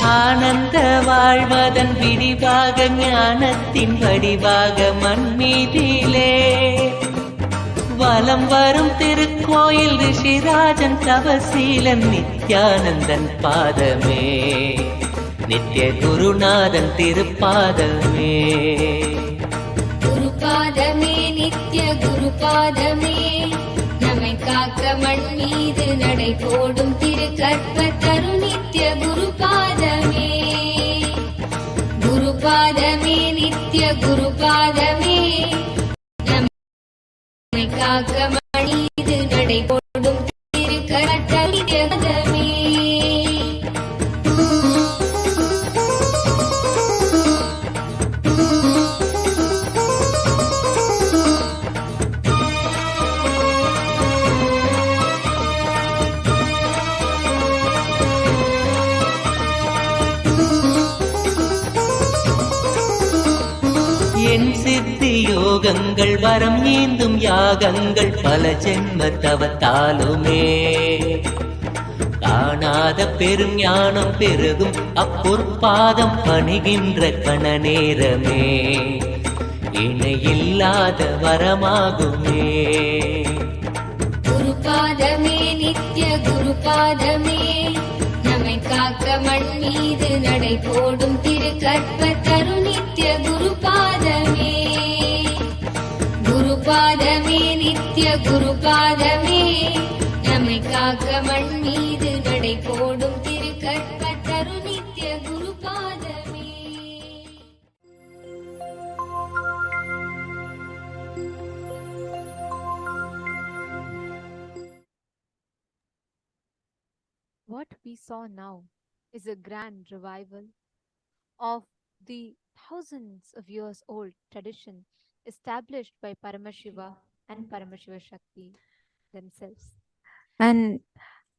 ஆனந்த வாழ்வதன் விடிவாக ஞானத்தின் வடிவாக மண்மீதிலே. வலம் வரும் திருக்கோயில் ரிஷிராஜன் தவசீலன் நித்யானந்தன் பாதமே. நித்ய குருநாதன் திருப்பாதமே. குருபாதமே நித்ய குருபாதமே. நம்மை காக்க மண் மீது நடை போடும் திரு கற்பத்தரு நித்ய गुरुपादमे नित्य गुरुपादमे நம்மை காக்க மணிது நடை கரம் ஏந்தும் யாகங்கள் பல ஜென்ம தவத்தாலுமே காணாத பெரும் ஞானம் பெருகும் அப்பொற்பாதம் பணிகின்ற கண நேரமே இணையில்லாத வரமாகுமே. குருபாதமே நித்ய குருபாதமே. நம்மை காக்க மண் மீது நடை போடும் திரு குருபாதமே நித்ய குருபாதமே நம்மை காக்க மண் மீது நடை போடும் திரு கற்பத்தரு நித்ய குருபாதமே What we saw now is a grand revival of the thousands of years old tradition established by Paramashiva and Paramashiva Shakti themselves. And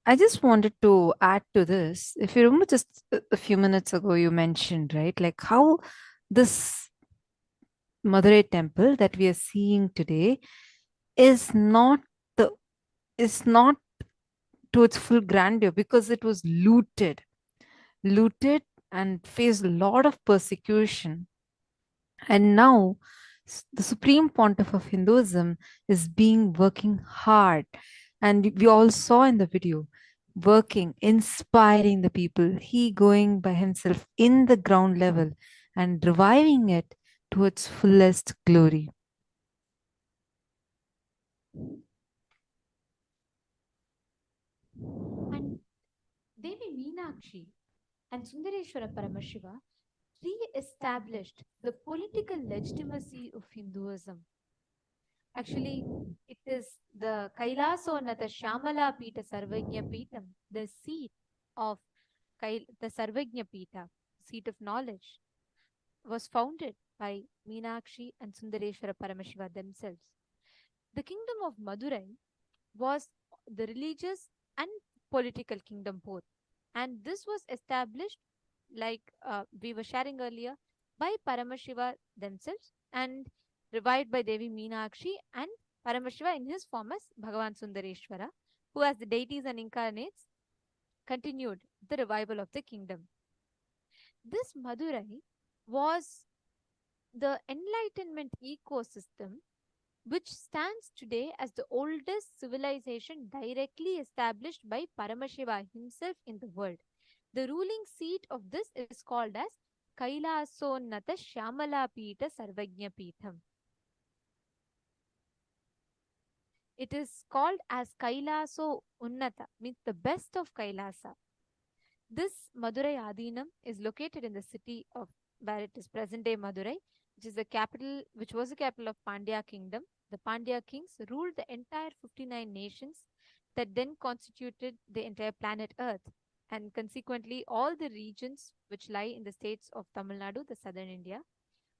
I just wanted to add to this. If you remember just a few minutes ago, you mentioned, right, like how this Madurai temple that we are seeing today is not the is not to its full grandeur because it was looted, looted and faced a lot of persecution. And now the supreme pontiff of Hinduism is being working hard. And we all saw in the video working inspiring the people he going by himself in the ground level and reviving it to its fullest glory. And Devi Meenakshi and Sundareshwara Paramashiva re-established the political legitimacy of Hinduism. Actually, it is the Kailasonata Shamala Pita Sarvajna Pitam, the seat of Kail- the Sarvajna Pita, seat of knowledge, was founded by Meenakshi and Sundareshwara Paramashiva themselves. The kingdom of Madurai was the religious and political kingdom both. And this was established, like uh, we were sharing earlier, by Paramashiva themselves and revived by Devi Meenakshi and Paramashiva in his form as Bhagavan Sundareshwara, who as the deities and incarnates continued the revival of the kingdom. This Madurai was the enlightenment ecosystem which stands today as the oldest civilization directly established by Paramashiva himself in the world. The ruling seat of this is called as Kailasonnata Shyamala Pita Sarvajna Peetham. It is called as Kailaso Unnata, means the best of Kailasa. This Madurai Adinam is located in the city of where it is present day Madurai, which is the capital, which was the capital of Pandya kingdom. The Pandya kings ruled the entire 59 nations that then constituted the entire planet Earth, and consequently all the regions which lie in the states of Tamil Nadu, the southern India.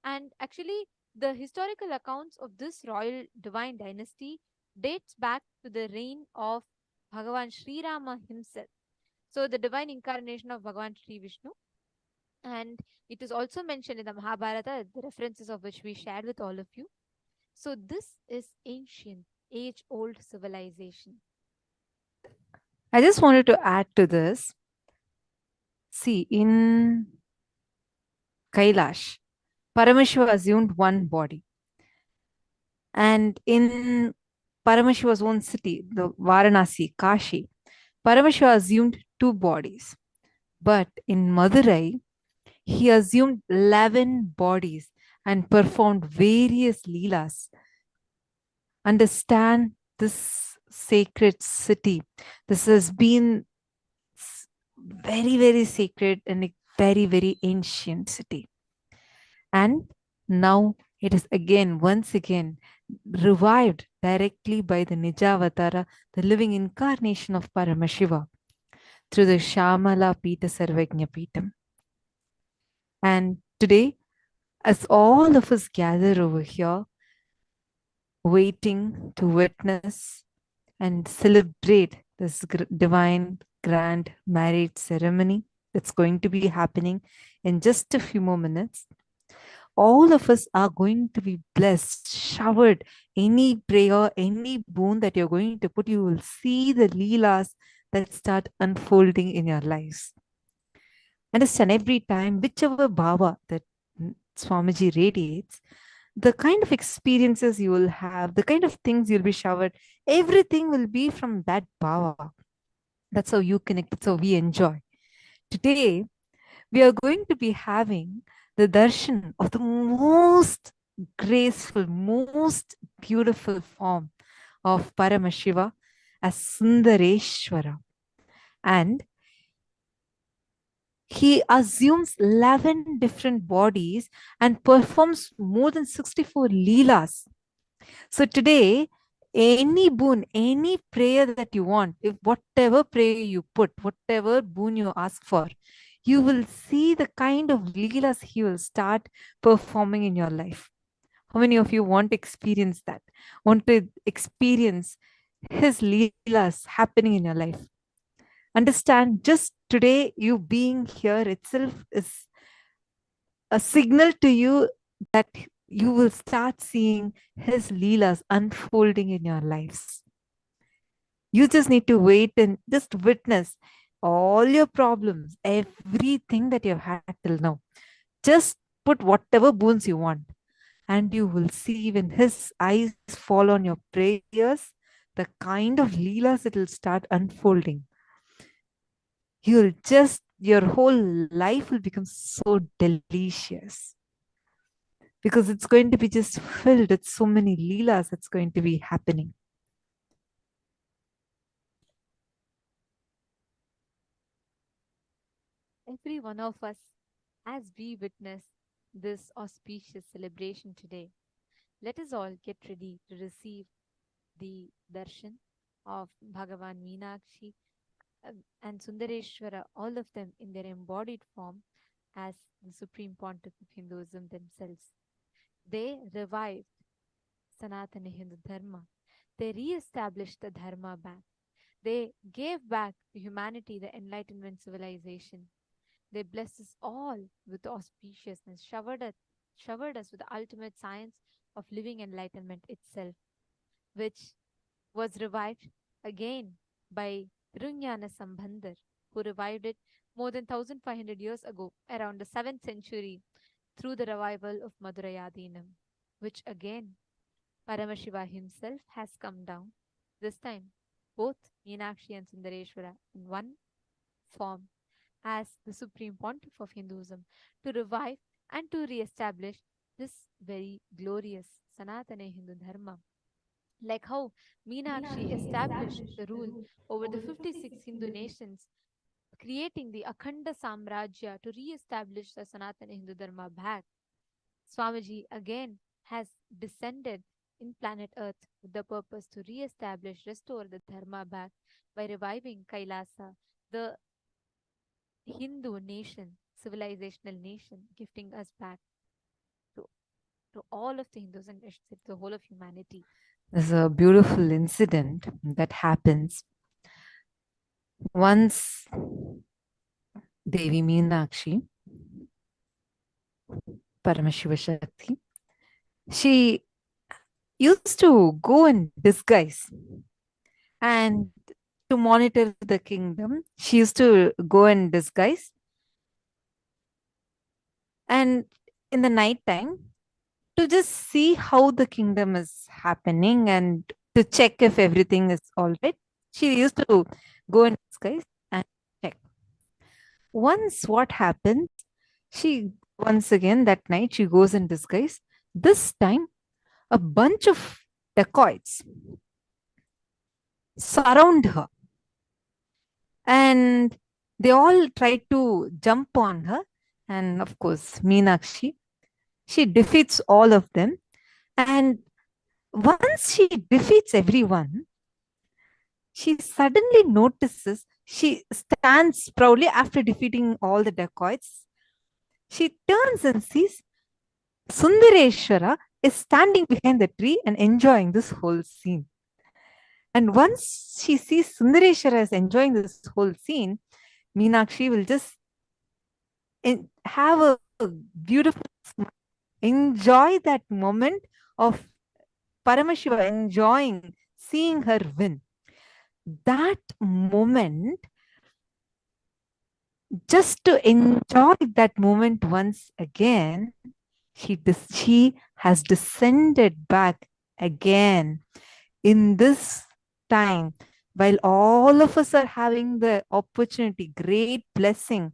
And actually, the historical accounts of this royal divine dynasty dates back to the reign of Bhagavan Sri Rama himself. So, the divine incarnation of Bhagavan Sri Vishnu. And it is also mentioned in the Mahabharata, the references of which we shared with all of you. So, this is ancient, age old civilization. I just wanted to add to this. See, in Kailash, Paramashiva assumed one body. And in Paramashiva's own city, the Varanasi, Kashi, Paramashiva assumed two bodies. But in Madurai, he assumed 11 bodies and performed various leelas. Understand this sacred city. This has been very, very sacred and a very, very ancient city. And now it is again, once again, revived directly by the Nijavatara, the living incarnation of Paramashiva, through the Shamala Pita Sarvajna Pitam. And today, as all of us gather over here, waiting to witness and celebrate this divine grand marriage ceremony that's going to be happening in just a few more minutes, all of us are going to be blessed, showered. Any prayer, any boon that you're going to put, you will see the leelas that start unfolding in your lives. Understand every time, whichever bhava that Swamiji radiates, the kind of experiences you will have, the kind of things you'll be showered, everything will be from that bhava. That's how you connect, that's how we enjoy. Today, we are going to be having the darshan of the most graceful, most beautiful form of Paramashiva as Sundareshwara. And he assumes 11 different bodies and performs more than 64 leelas. So today, any boon, any prayer that you want, if whatever prayer you put, whatever boon you ask for, you will see the kind of leelas he will start performing in your life. How many of you want to experience that? Want to experience his leelas happening in your life? Understand just today, you being here itself is a signal to you that you will start seeing his leelas unfolding in your lives. You just need to wait and just witness all your problems, everything that you've had till now. Just put whatever boons you want, and you will see when his eyes fall on your prayers, the kind of leelas it will start unfolding. You'll just, your whole life will become so delicious because it's going to be just filled with so many leelas that's going to be happening. Every one of us, as we witness this auspicious celebration today, let us all get ready to receive the darshan of Bhagavan Meenakshi uh, and Sundareshwara, all of them in their embodied form as the supreme pontiff of Hinduism themselves. They revived Sanatana Hindu Dharma. They re-established the Dharma back. They gave back to humanity the Enlightenment civilization. They blessed us all with auspiciousness, showered us, showered us with the ultimate science of living enlightenment itself, which was revived again by Runyana Sambandar, who revived it more than 1500 years ago, around the 7th century, through the revival of Madurai Adinam, which again Paramashiva himself has come down, this time both Meenakshi and Sundareshwara in one form as the supreme pontiff of Hinduism to revive and to re-establish this very glorious Sanatana Hindu Dharma. Like how Meenakshi established the rule over the 56 Hindu nations, creating the Akhanda Samrajya to re-establish the Sanatana Hindu Dharma back. Swamiji again has descended in planet Earth with the purpose to re-establish, restore the Dharma back by reviving Kailasa, the Hindu nation, civilizational nation, gifting us back to, to all of the Hindus and the whole of humanity. There's a beautiful incident that happens. Once Devi Meenakshi, Paramashiva Shakti, she used to go in disguise and to monitor the kingdom. She used to go in disguise. And in the night time, to just see how the kingdom is happening and to check if everything is all right. She used to go in disguise. Once what happens, she once again that night she goes in disguise. This time, a bunch of dacoits surround her. And they all try to jump on her. And of course meenakshi she defeats all of them. And once she defeats everyone she suddenly notices she stands proudly after defeating all the dacoits. She turns and sees sundareshwara is standing behind the tree and enjoying this whole scene. And once she sees Sundareshwara is enjoying this whole scene, Meenakshi will just have a, beautiful smile, enjoy that moment of Paramashiva enjoying seeing her win. That moment, just to enjoy that moment once again, she, she has descended back again in this time. While all of us are having the opportunity great blessing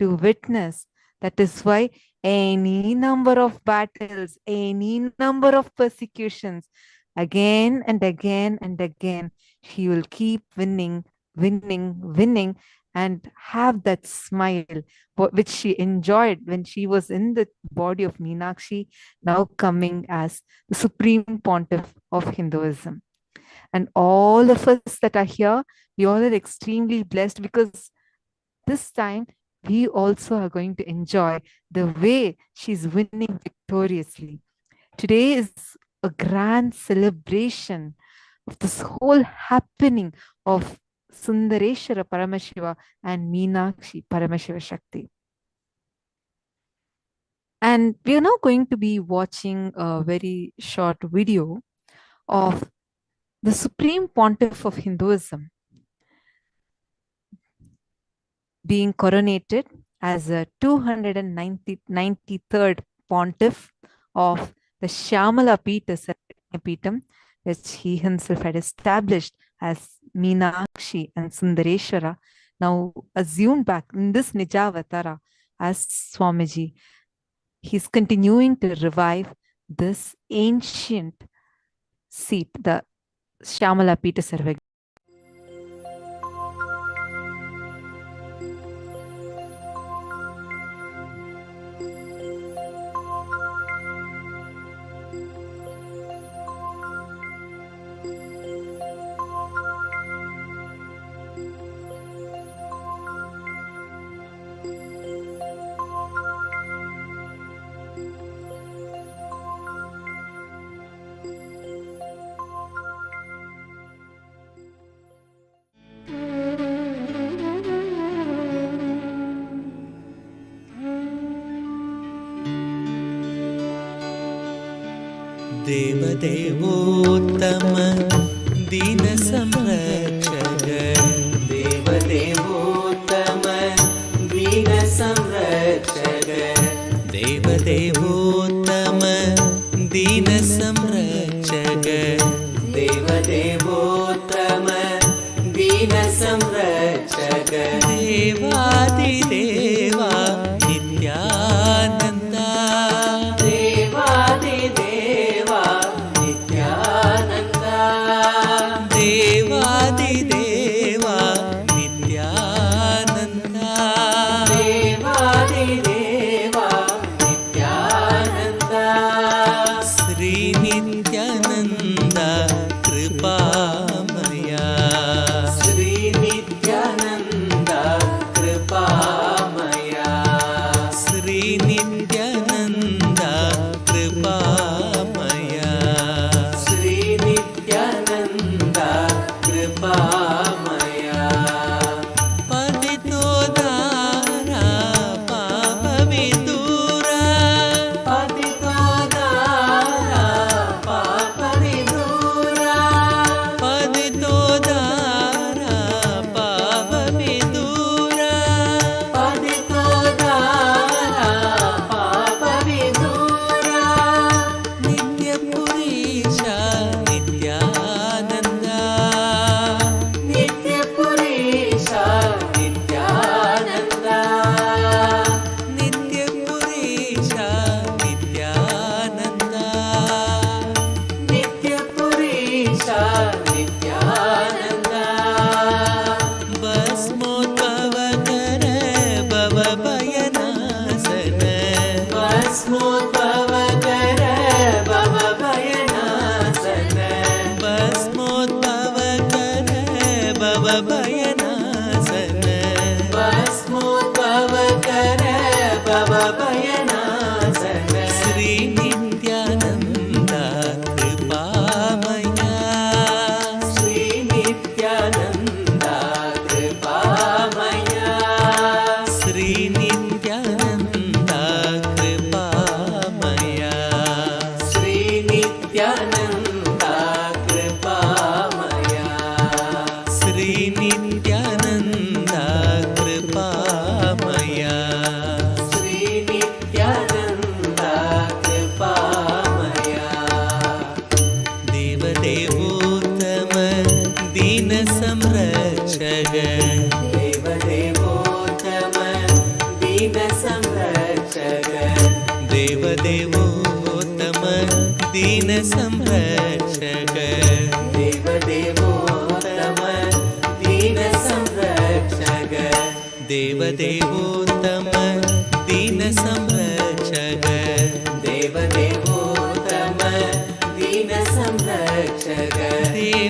to witness that is why any number of battles any number of persecutions again and again and again she will keep winning winning winning and have that smile which she enjoyed when she was in the body of Meenakshi, now coming as the supreme pontiff of Hinduism. And all of us that are here, we all are extremely blessed because this time we also are going to enjoy the way she's winning victoriously. Today is a grand celebration of this whole happening of Sundareshwara Paramashiva and Meenakshi Paramashiva Shakti. And we are now going to be watching a very short video of the Supreme Pontiff of Hinduism being coronated as a 293rd Pontiff of the Shyamala Peeta Peetam, which he himself had established as Meenakshi and Sundareshwara, now assumed back in this Nijavatara as Swamiji. He's continuing to revive this ancient seat, the Shyamala Peeta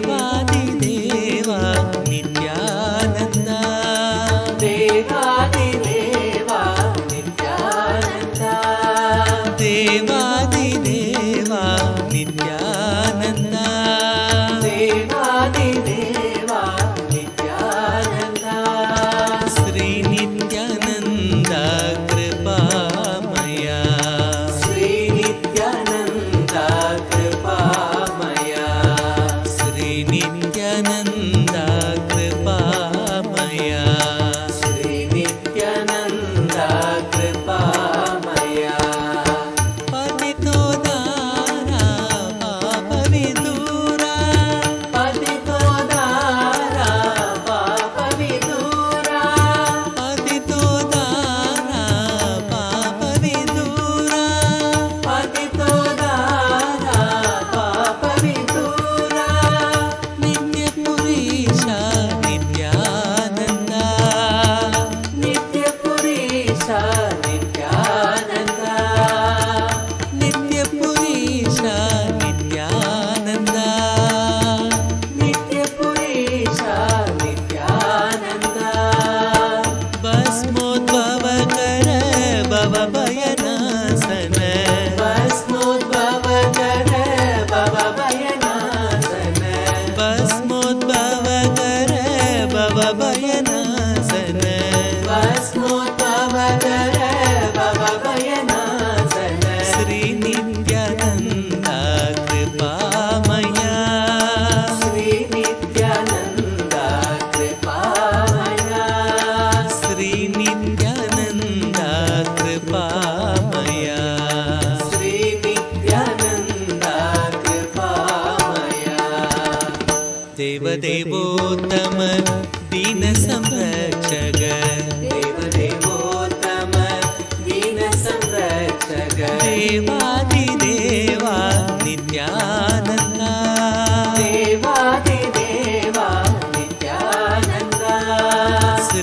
Bye.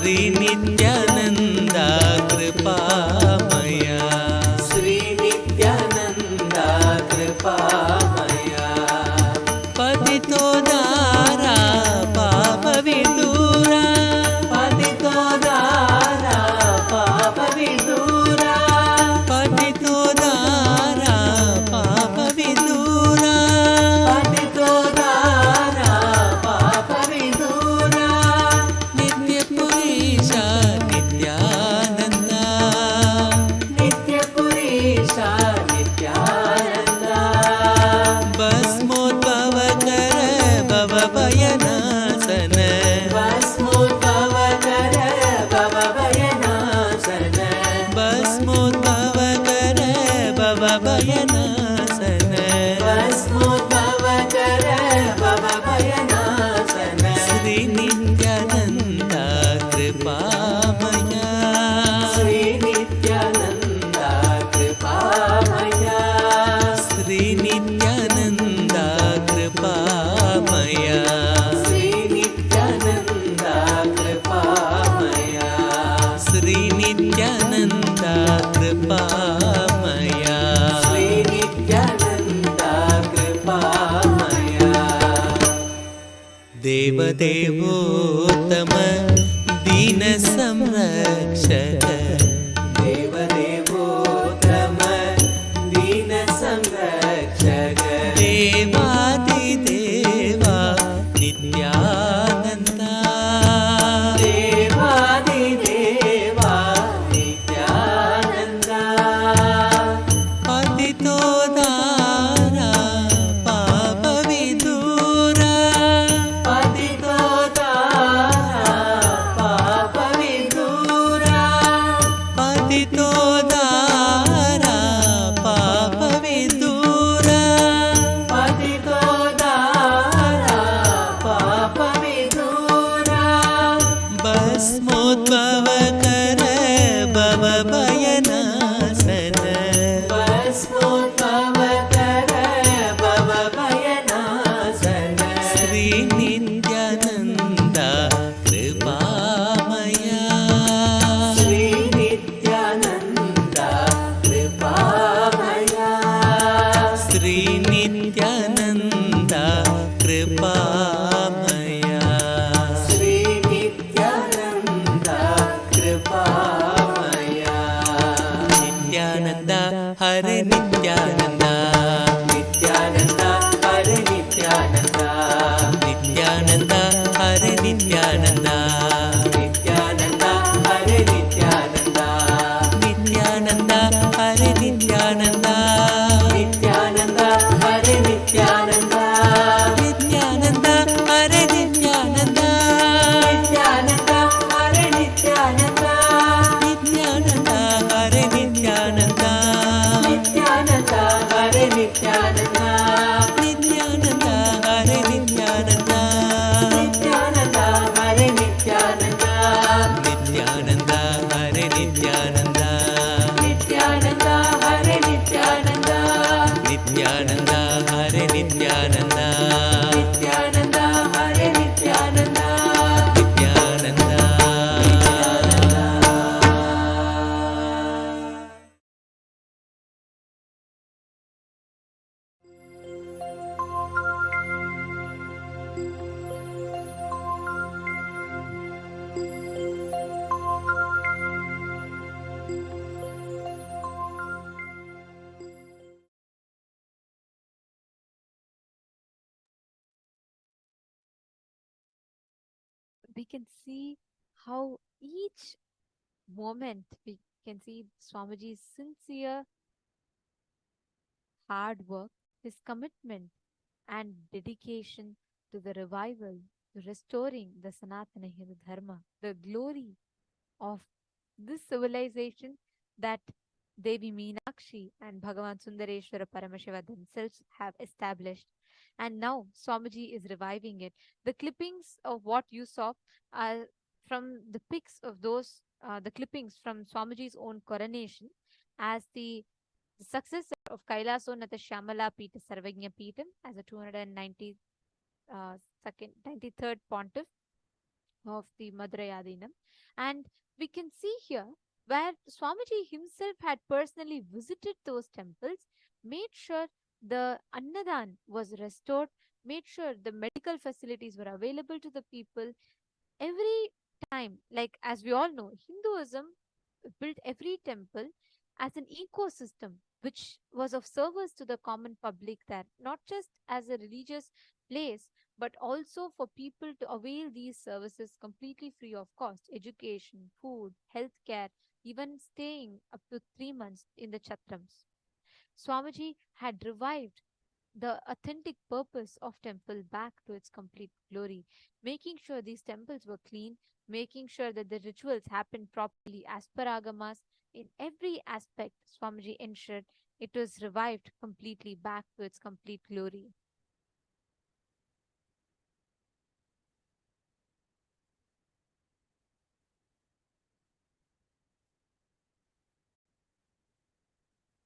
அறி நின் can see how each moment we can see Swamiji's sincere hard work, his commitment and dedication to the revival, to restoring the Sanatana Hindu Dharma, the glory of this civilization that Devi Meenakshi and Bhagavan Sundareshwara Paramashiva themselves have established. And now Swamiji is reviving it. The clippings of what you saw are from the pics of those, uh, the clippings from Swamiji's own coronation as the, the successor of Kailasonatha Shyamala Pita Sarvagnya Peetam as a 290 uh, second 93rd pontiff of the Madurai Adinam. And we can see here where Swamiji himself had personally visited those temples, made sure the Annadan was restored, made sure the medical facilities were available to the people. Every time, like as we all know, Hinduism built every temple as an ecosystem which was of service to the common public there, not just as a religious place, but also for people to avail these services completely free of cost education, food, healthcare, even staying up to three months in the chatrams. Swamiji had revived the authentic purpose of temple back to its complete glory, making sure these temples were clean, making sure that the rituals happened properly as per agamas. In every aspect, Swamiji ensured it was revived completely back to its complete glory.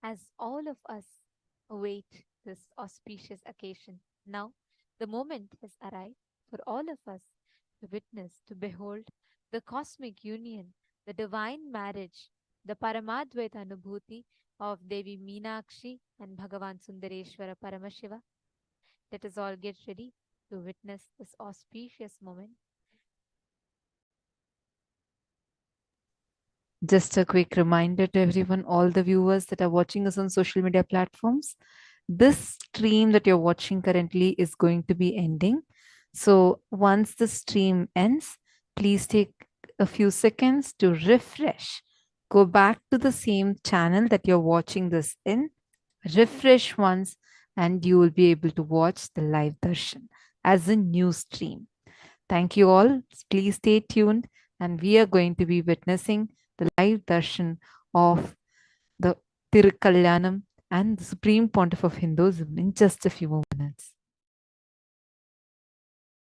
As all of us await this auspicious occasion. Now, the moment has arrived for all of us to witness, to behold the cosmic union, the divine marriage, the Paramadvaita Anubhuti of Devi Meenakshi and Bhagavan Sundareshwara Paramashiva. Let us all get ready to witness this auspicious moment. Just a quick reminder to everyone, all the viewers that are watching us on social media platforms. This stream that you're watching currently is going to be ending. So once the stream ends, please take a few seconds to refresh. Go back to the same channel that you're watching this in, refresh once, and you will be able to watch the live darshan as a new stream. Thank you all. Please stay tuned, and we are going to be witnessing the live darshan of the Tirukalyanam and the Supreme Pontiff of Hinduism in just a few minutes.